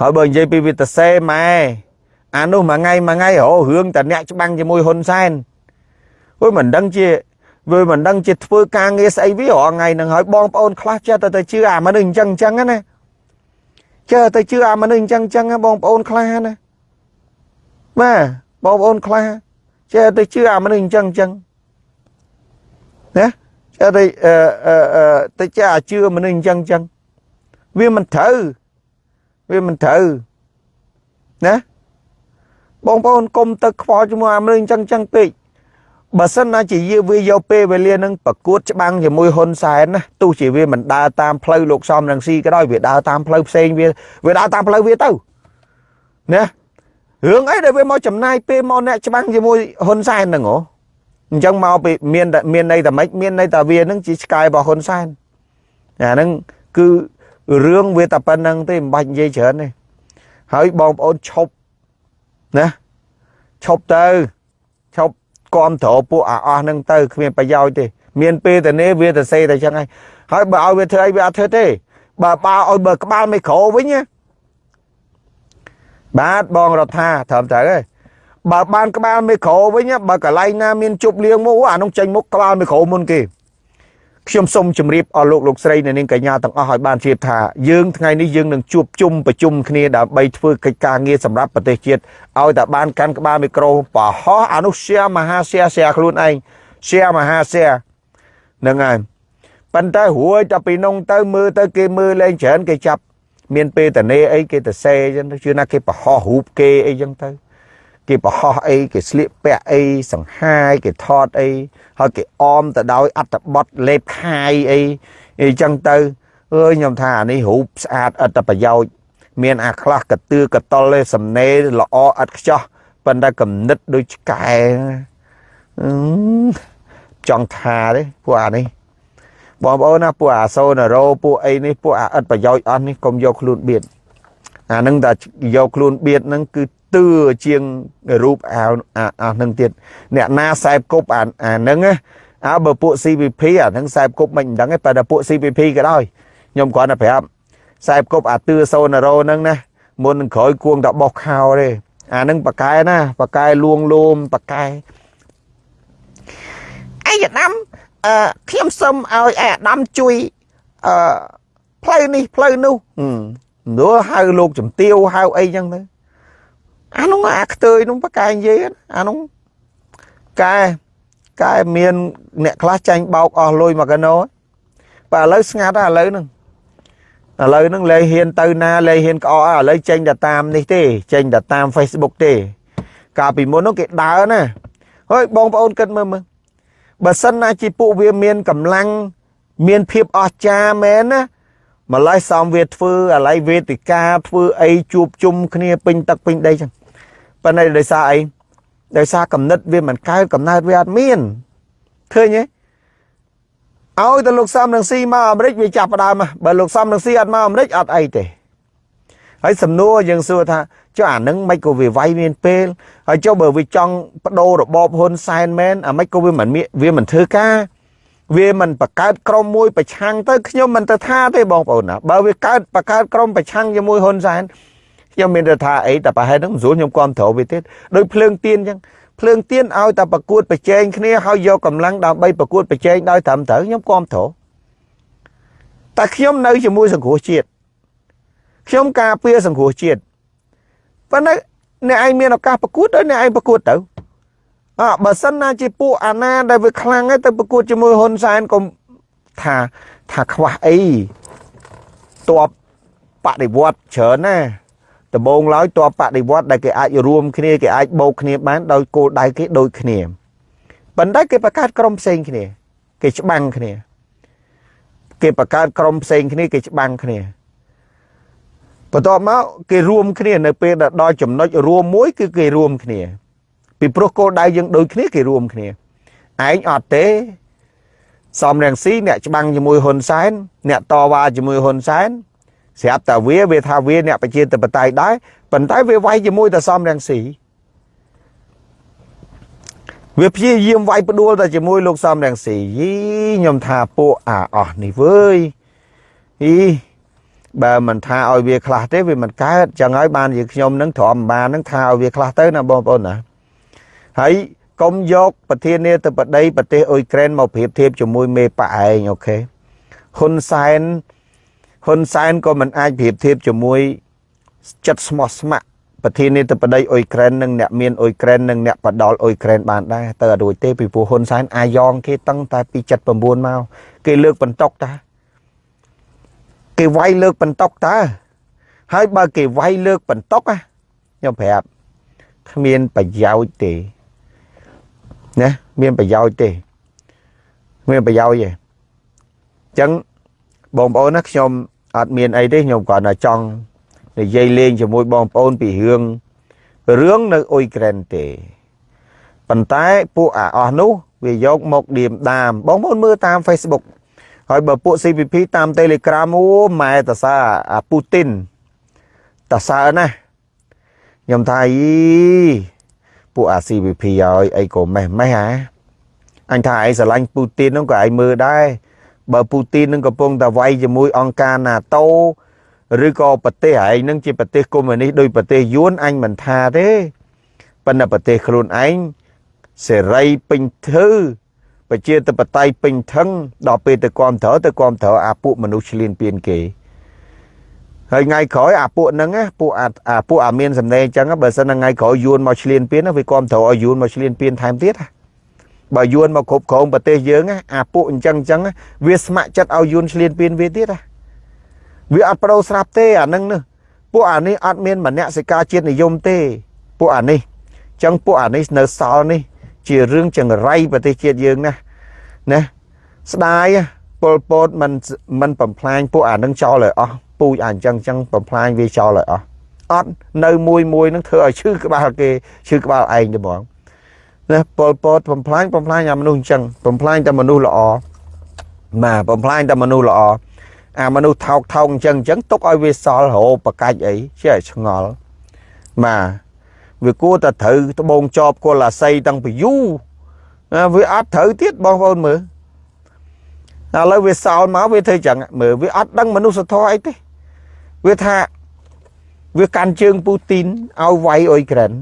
ហើយបើនិយាយពីវិទ្យាសេម៉ែអានោះមួយថ្ងៃមួយថ្ងៃរហរឿងតាអ្នកច្បាំងជាមួយហ៊ុនសែនអុយមិនដឹងជាវាមិនដឹងជាធ្វើការងារស្អីវារាល់ថ្ងៃហ្នឹងហើយបងប្អូនខ្លះចេះតែទៅជឿអាមនុស្សអញ្ចឹងអញ្ចឹងណា ចេះទៅជឿអាមនុស្សអញ្ចឹងអញ្ចឹងបងប្អូនខ្លះណាបាទបងប្អូនខ្លះចេះទៅជឿអាមនុស្សអញ្ចឹងអញ្ចឹងណាចេះទៅអឺអឺទៅចេះជឿមនុស្សអញ្ចឹងអញ្ចឹងវាមិនត្រូវវាមិនត្រូវណាបងប្អូនកុំទៅខ្វល់ជាមួយអាមនុស្សអញ្ចឹងអញ្ចឹងពេក បើសិនណាជាយាវាយកពេលវេលានឹងប្រកួតច្បាំងជាមួយហ៊ុនសែនណាទោះជាវាមិនដើរតាមផ្លូវលោកសំរងស៊ីក៏ដោយវាដើរតាមផ្លូវផ្សេងវាវាដើរតាមផ្លូវវាទៅណារឿងអីដែលវាមកចំណាយពេលមកអ្នកច្បាំងជាមួយហ៊ុនសែនហ្នឹងហ៎អញ្ចឹងមកពីមានមានន័យតែម៉េចមានន័យតែវានឹងជាឆ្កែរបស់ហ៊ុនសែនអាហ្នឹងគឺរឿងវាតែប៉ុណ្្នឹងទេមិនបាច់និយាយច្រើនទេហើយបងប្អូនឈប់ណាឈប់ទៅឈប់ គាំទ្រពួកអាអស់ហ្នឹងទៅគ្មានប្រយោជន៍ទេមានពេលតែនេះវាទៅសេតែចឹងហើយហើយបើឲ្យវាធ្វើអីវាអត់ធ្វើទេបើបើឲ្យបើក្បាលមីក្រូវិញណាបាទបងរដ្ឋាត្រឹមត្រូវហើយបើបានក្បាលមីក្រូវិញបើកន្លែងណាមានជប់លៀងមកអានោះចេញមុខក្បាលមីក្រូមុនគេ ខ្ញុំសូមជម្រាបអស់លោកលោកស្រីនៅនាងកញ្ញាទាំងអស់ឲ្យបានជ្រាបថាយើងថ្ងៃនេះយើងនឹងជួបជុំប្រជុំគ្នាដើម្បីធ្វើកិច្ចការងារសម្រាប់ប្រទេសជាតិឲ្យតែបានកាន់ក្បាលមីក្រូបោះអានោះ share មហា share share ខ្លួនឯង share មហា share ហ្នឹងហើយប៉ុន្តែរួយតែពីនងទៅមើលទៅគេមើលលេងច្រើនគេចាប់មានពេលតនេអីគេទៅសេអញ្ចឹងជឿណាគេបរហោះរូបគេអីចឹងទៅ គេបរហោះអីគេស្លៀកពាក់អីសង្ហាយគេថតអីហើយគេអមទៅដោយអត្តបទលេបខាយអីអីចឹងទៅអើយខ្ញុំថាអានេះរូបស្អាតអត្តប្រយោជន៍មានអាខ្លះកតឿកតលឯសំណេរល្អឥតខ្ចោះប៉ុន្តែកំណិតដូចឆ្កែចង់ថាទេពួកអានេះបងប្អូនណាពួកអាសូណារ៉ូពួកអីនេះពួកអាឥតប្រយោជន៍អស់នេះកុំយកខ្លួនបៀតអានឹងតែយកខ្លួនបៀតហ្នឹងគឺ ទឿជាងរូបអាអានឹងទៀតអ្នកណាខ្សែគប់អាអានឹងអើបើពួក CVP អានឹងខ្សែគប់មិនដឹងទេប៉ុន្តែពួក CVP ក៏ដោយខ្ញុំគ្រាន់តែប្រាប់ខ្សែគប់អាទឿសូណារ៉ូហ្នឹងណាមុននឹងក្រោយគួងតែបោះខោទេអានឹងប៉កែណាប៉កែលួងលោមប៉កែអាយដាំអឺខ្ញុំសុំឲ្យអាដាំជួយអឺផ្លូវនេះផ្លូវនោះនោះហៅលោកជំទាវហៅអីចឹងទៅ អានោះអាខ្ទើយនោះប៉កែនិយាយអានោះកែកែមានអ្នកខ្លះចាញ់បោកអស់លុយមកកណោបើឥឡូវស្ងាត់ហើយឥឡូវហ្នឹងឥឡូវហ្នឹងលែងហ៊ានទៅណាលែងហ៊ានក្អកឥឡូវចេញតែតាមនេះទេចេញតែតាម Facebook ទេ កាលពីមុននោះគេដើរណាហើយបងប្អូនគិតមើលមើលបើសិនណាជាពួកវាមានកម្លាំងមានភាពអស្ចារ្យមែនណា ម្លេះសំវាធ្វើអាឡ័យវេទិកាធ្វើអីជួបជុំគ្នាពេញទឹកពេញដីចឹងប៉ុន្តែដោយសារអីដោយសារកំណត់វាមិនកើតកំណើតវាអត់មានឃើញទេឲ្យតែលោកសំនឹងស៊ីមកអាមេរិកវាចាប់ផ្ដើមបើលោកសំនឹងស៊ីអត់មកអាមេរិកអត់អីទេហើយសំណួរយើងសួរថាចុះអានឹងមិនក៏វាវាយមានពេលហើយចុះបើវាចង់បដូររបបហ៊ុនសែនមែនអាមិនក៏វាមិនវាមិនធ្វើការ វាមិនបង្កើតក្រុមមួយប្រឆាំងទៅខ្ញុំមិនទៅថាទេបងប្អូនណាបើវាកើតបង្កើតក្រុមប្រឆាំងជាមួយហ៊ុនសែនខ្ញុំមានទៅថាអីតែប្រហែលហ្នឹងមិនស្រួលខ្ញុំគ្រប់ត្រូវវាទៀតដោយភ្លើងទៀនអញ្ចឹងភ្លើងទៀនឲ្យតែប្រកួតប្រជែងគ្នាហើយយកកម្លាំងដើម្បីប្រកួតប្រជែងដោយត្រឹមត្រូវខ្ញុំគ្រប់ត្រូវតែខ្ញុំនៅជាមួយសង្គ្រោះជាតិខ្ញុំការពារសង្គ្រោះជាតិប៉ុន្តែអ្នកឯងមានឱកាសប្រកួតដោយអ្នកឯងប្រកួតទៅ អើបើសិនណាជាពួកអាណាដែលវាខ្លាំងហើយទៅប្រកួតជាមួយហ៊ុនសែនកុំថាថាខ្វះអីតបបដិវត្តច្រើនណាដំបងឡើយតបបដិវត្តដែលគេអាចរួមគ្នាគេអាចបោកគ្នាបានដោយគោលដៅគេដូចគ្នាប៉ុន្តែគេបង្កើតក្រុមផ្សេងគ្នា គេច្បាំងគ្នា គេបង្កើតក្រុមផ្សេងគ្នាគេច្បាំងគ្នាបន្ទាប់មកគេរួមគ្នានៅពេលដែលដល់ចំណុចរួមមួយគឺគេរួមគ្នា ពីព្រោះគោលដៅយើងដូចគ្នាគេរួមគ្នាឯងអត់ទេសំរងស៊ីអ្នកច្បាំងជាមួយហ៊ុនសែនអ្នកតវ៉ាជាមួយហ៊ុនសែនស្រាប់តែវាវាថាវាអ្នកប្រជាធិបតេយ្យដែរប៉ុន្តែវាវាយជាមួយតែសំរងស៊ីវាព្យាយាមវាយផ្ដួលតែជាមួយលោកសំរងស៊ីយីខ្ញុំថាពួកអាអស់នេះវើយអីបើមិនថាឲ្យវាខ្លះទេវាមិនកើតចឹងហើយបានជាខ្ញុំនឹងទ្រាំបាននឹងថាឲ្យវាខ្លះទៅណាបងប្អូនណា ហើយកុំយកប្រធានាធិបតីប្រទេសអ៊ុយក្រែនមកប្រៀបធៀបជាមួយមេប៉ឯងអូខេហ៊ុនសែនហ៊ុនសែនក៏មិនអាចប្រៀបធៀបជាមួយចិត្តស្មោះស្ម័គ្រប្រធានាធិបតីអ៊ុយក្រែននិងអ្នកមានអ៊ុយក្រែននិងអ្នកបដលអ៊ុយក្រែនបានដែរទៅអត់រួចទេពីព្រោះហ៊ុនសែនអាយ៉ងគេតាំងតែពី79មកគេលើកបន្តុកតាគេវាយលើកបន្តុកតើហើយបើគេវាយលើកបន្តុកខ្ញុំប្រាប់គ្មានប្រយោជន៍ទេ ណាមានប្រយោជន៍ទេមានប្រយោជន៍ទេអញ្ចឹងបងប្អូនណាខ្ញុំអត់មានអីទេខ្ញុំគ្រាន់តែចង់និយាយលេងជាមួយបងប្អូនពីរឿងរឿងនៅអ៊ុយក្រែនទេប៉ុន្តែពួកអាអស់នោះវាយកមកឌៀមដាមបងប្អូនមើលតាម Facebook ហើយបើពួក CPP តាម Telegram អូម៉ែតសាអាពូទីនតសើណាខ្ញុំថាអី ពួកអា CPP ឲ្យអីក៏ម៉េះម៉េះហ่าអញថាឯងស្រឡាញ់ពូទីនហ្នឹងក៏ឯងមើលដែរបើពូទីននឹងកំពុងតែវាយជាមួយអង្គការ NATO ឬក៏ប្រទេសឯងនឹងជាប្រទេសកុម្មុយនីសដោយប្រទេសយួនអញមិនថាទេប៉ុន្តែប្រទេសខ្លួនឯងសេរីពេញធ្វើប្រជាធិបតេយ្យពេញថឹងដល់ពេលទៅគ្រប់ត្រូវទៅគ្រប់ត្រូវអាពួកមនុស្សឆ្លៀនពៀនគេ ហើយថ្ងៃក្រោយអាពួកហ្នឹងពួកអាពួកអាមានសម្ដែងអញ្ចឹងបើសិនថ្ងៃក្រោយយួនមកឆ្លៀនពៀនវាគ្រប់ត្រូវឲ្យយួនមកឆ្លៀនពៀនថែមទៀតបើយួនមកគ្រប់គ្រងប្រទេសយើងអាពួកអញ្ចឹងអញ្ចឹងវាស្ម័គ្រចិត្តឲ្យយួនឆ្លៀនពៀនវាទៀតវាអត់ប្រោស្រាប់ទេអាហ្នឹងពួកអានេះអត់មានមនសិការជាតិនិយមទេពួកអានេះចឹងពួកអានេះនៅសល់នេះ ជារឿងចង្រៃប្រទេសជាតិយើងណាណាស្ដាយពលពតមិនមិនបំផ្លាញពួកអានឹងចោលឲ្យអស់ ពូជអាអញ្ចឹងចឹងបំផ្លាញវាចោលឲ្យអស់អត់នៅមួយមួយនឹងធ្វើឲ្យឈឺក្បាលគេឈឺក្បាលឯងទៅបងណាពលពតបំផ្លាញបំផ្លាញអាមនុស្សអញ្ចឹងបំផ្លាញតែមនុស្សល្អបាទបំផ្លាញតែមនុស្សល្អអាមនុស្សថោកថោកអញ្ចឹងអញ្ចឹងទុកឲ្យវាសល់រោបកាច់អីជាឲ្យឆ្ងល់បាទវាគួរតែត្រូវត្បូងចប់គល់អាស័យតាំងពីយូរវាអត់ត្រូវទៀតបងប្អូនមើលឥឡូវវាសល់មកវាធ្វើចឹងមើលវាអត់ដឹងមនុស្សធម៌អីទេ វាថាវាកាន់ជើងពូទីនឲ្យវាយអ៊ុយក្រែន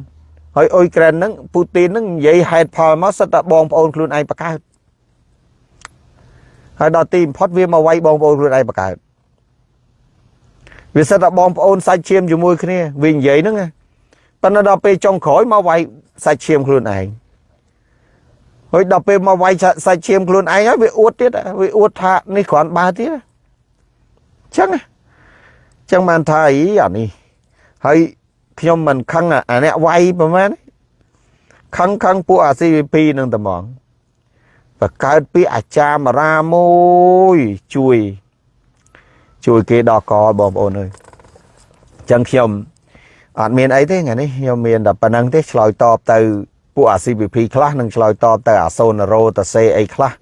ហើយអ៊ុយក្រែនហ្នឹងពូទីនហ្នឹងនិយាយហេតុផលមកសិតតែបងប្អូនខ្លួនឯងបកើតហើយដល់ទីបំផុតវាមកវាយបងប្អូនខ្លួនឯងបកើតវាសិតតែបងប្អូនសាច់ឈាមជាមួយគ្នាវានិយាយហ្នឹងប៉ុន្តែដល់ពេលចុងក្រោយមកវាយសាច់ឈាមខ្លួនឯងហើយដល់ពេលមកវាយសាច់ឈាមខ្លួនឯងហើយវាអួតទៀតវាអួតថានេះគ្រាន់បើទៀតអញ្ចឹងអញ្ចឹងបានថាអីអានេះហើយខ្ញុំមិនខឹងអាអ្នកវាយប្រហែលខឹងខឹងពួកអា CVP នឹងតែហ្មងបកើតពីអាចារ្យមរាមួយជួយ ជួយគេដល់កបងប្អូនអើយអញ្ចឹងខ្ញុំអត់មានអីទេថ្ងៃនេះខ្ញុំមានតែប៉ុណ្្នឹងទេឆ្លើយតបទៅពួកអា CVP ខ្លះនឹងឆ្លើយតបទៅអាសូណារ៉ូតសេអីខ្លះ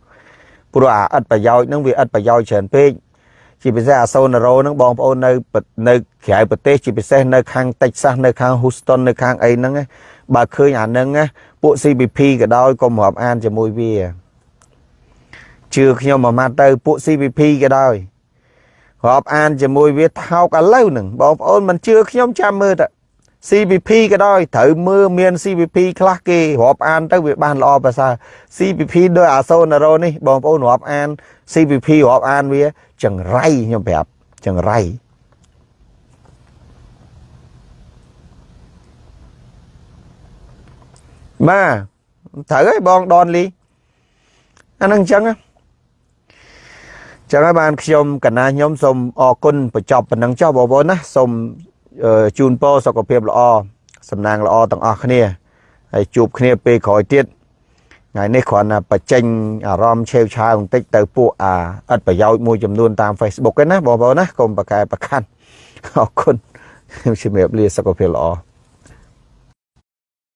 ព្រោះអាឥតប្រយោជន៍នឹងវាឥតប្រយោជន៍ច្រើនពេក ជាពិសេសអាសូណារ៉ូនឹងបងប្អូននៅនៅក្រៅប្រទេសជាពិសេសនៅខាងតិចសាសនៅខាង Houston នៅខាងអីហ្នឹងបើឃើញអាហ្នឹងពួក CVP ក៏ដោយកុំរាប់អានជាមួយវាជឿខ្ញុំមួយម៉ាត់ទៅពួក CVP ក៏ដោយរាប់អានជាមួយវាថោកឥឡូវហ្នឹងបងប្អូនមិនជឿខ្ញុំចាំមើលទៅ CVP ក៏ដោយត្រូវមើលមាន CVP ខ្លះគេរាប់អានទៅវាបានល្អប្រសើរ CVP ដោយអាសូណារ៉ូនេះបងប្អូនរាប់អាន CVP រាប់អានវាចង្រៃខ្ញុំប្រាប់ចង្រៃបាទត្រូវហើយបងដនលីអានឹងអញ្ចឹងចឹងហើយបានខ្ញុំកណាខ្ញុំសូមអរគុណបញ្ចប់ប៉ុណ្ណឹងចុះបងប្អូនណាសូម ជូនពរសុខភាពល្អសំណាងល្អទាំងអស់គ្នាហើយជួបគ្នាពេលក្រោយទៀតថ្ងៃនេះគ្រាន់តែបញ្ចេញអារម្មណ៍ឆេវឆាវបន្តិចទៅពួកអាឥតប្រយោជន៍មួយចំនួនតាម Facebook ឯណាបងប្អូនណាកុំប្រកែប្រខាន់អរគុណខ្ញុំជំរាបលាសុខភាពល្អ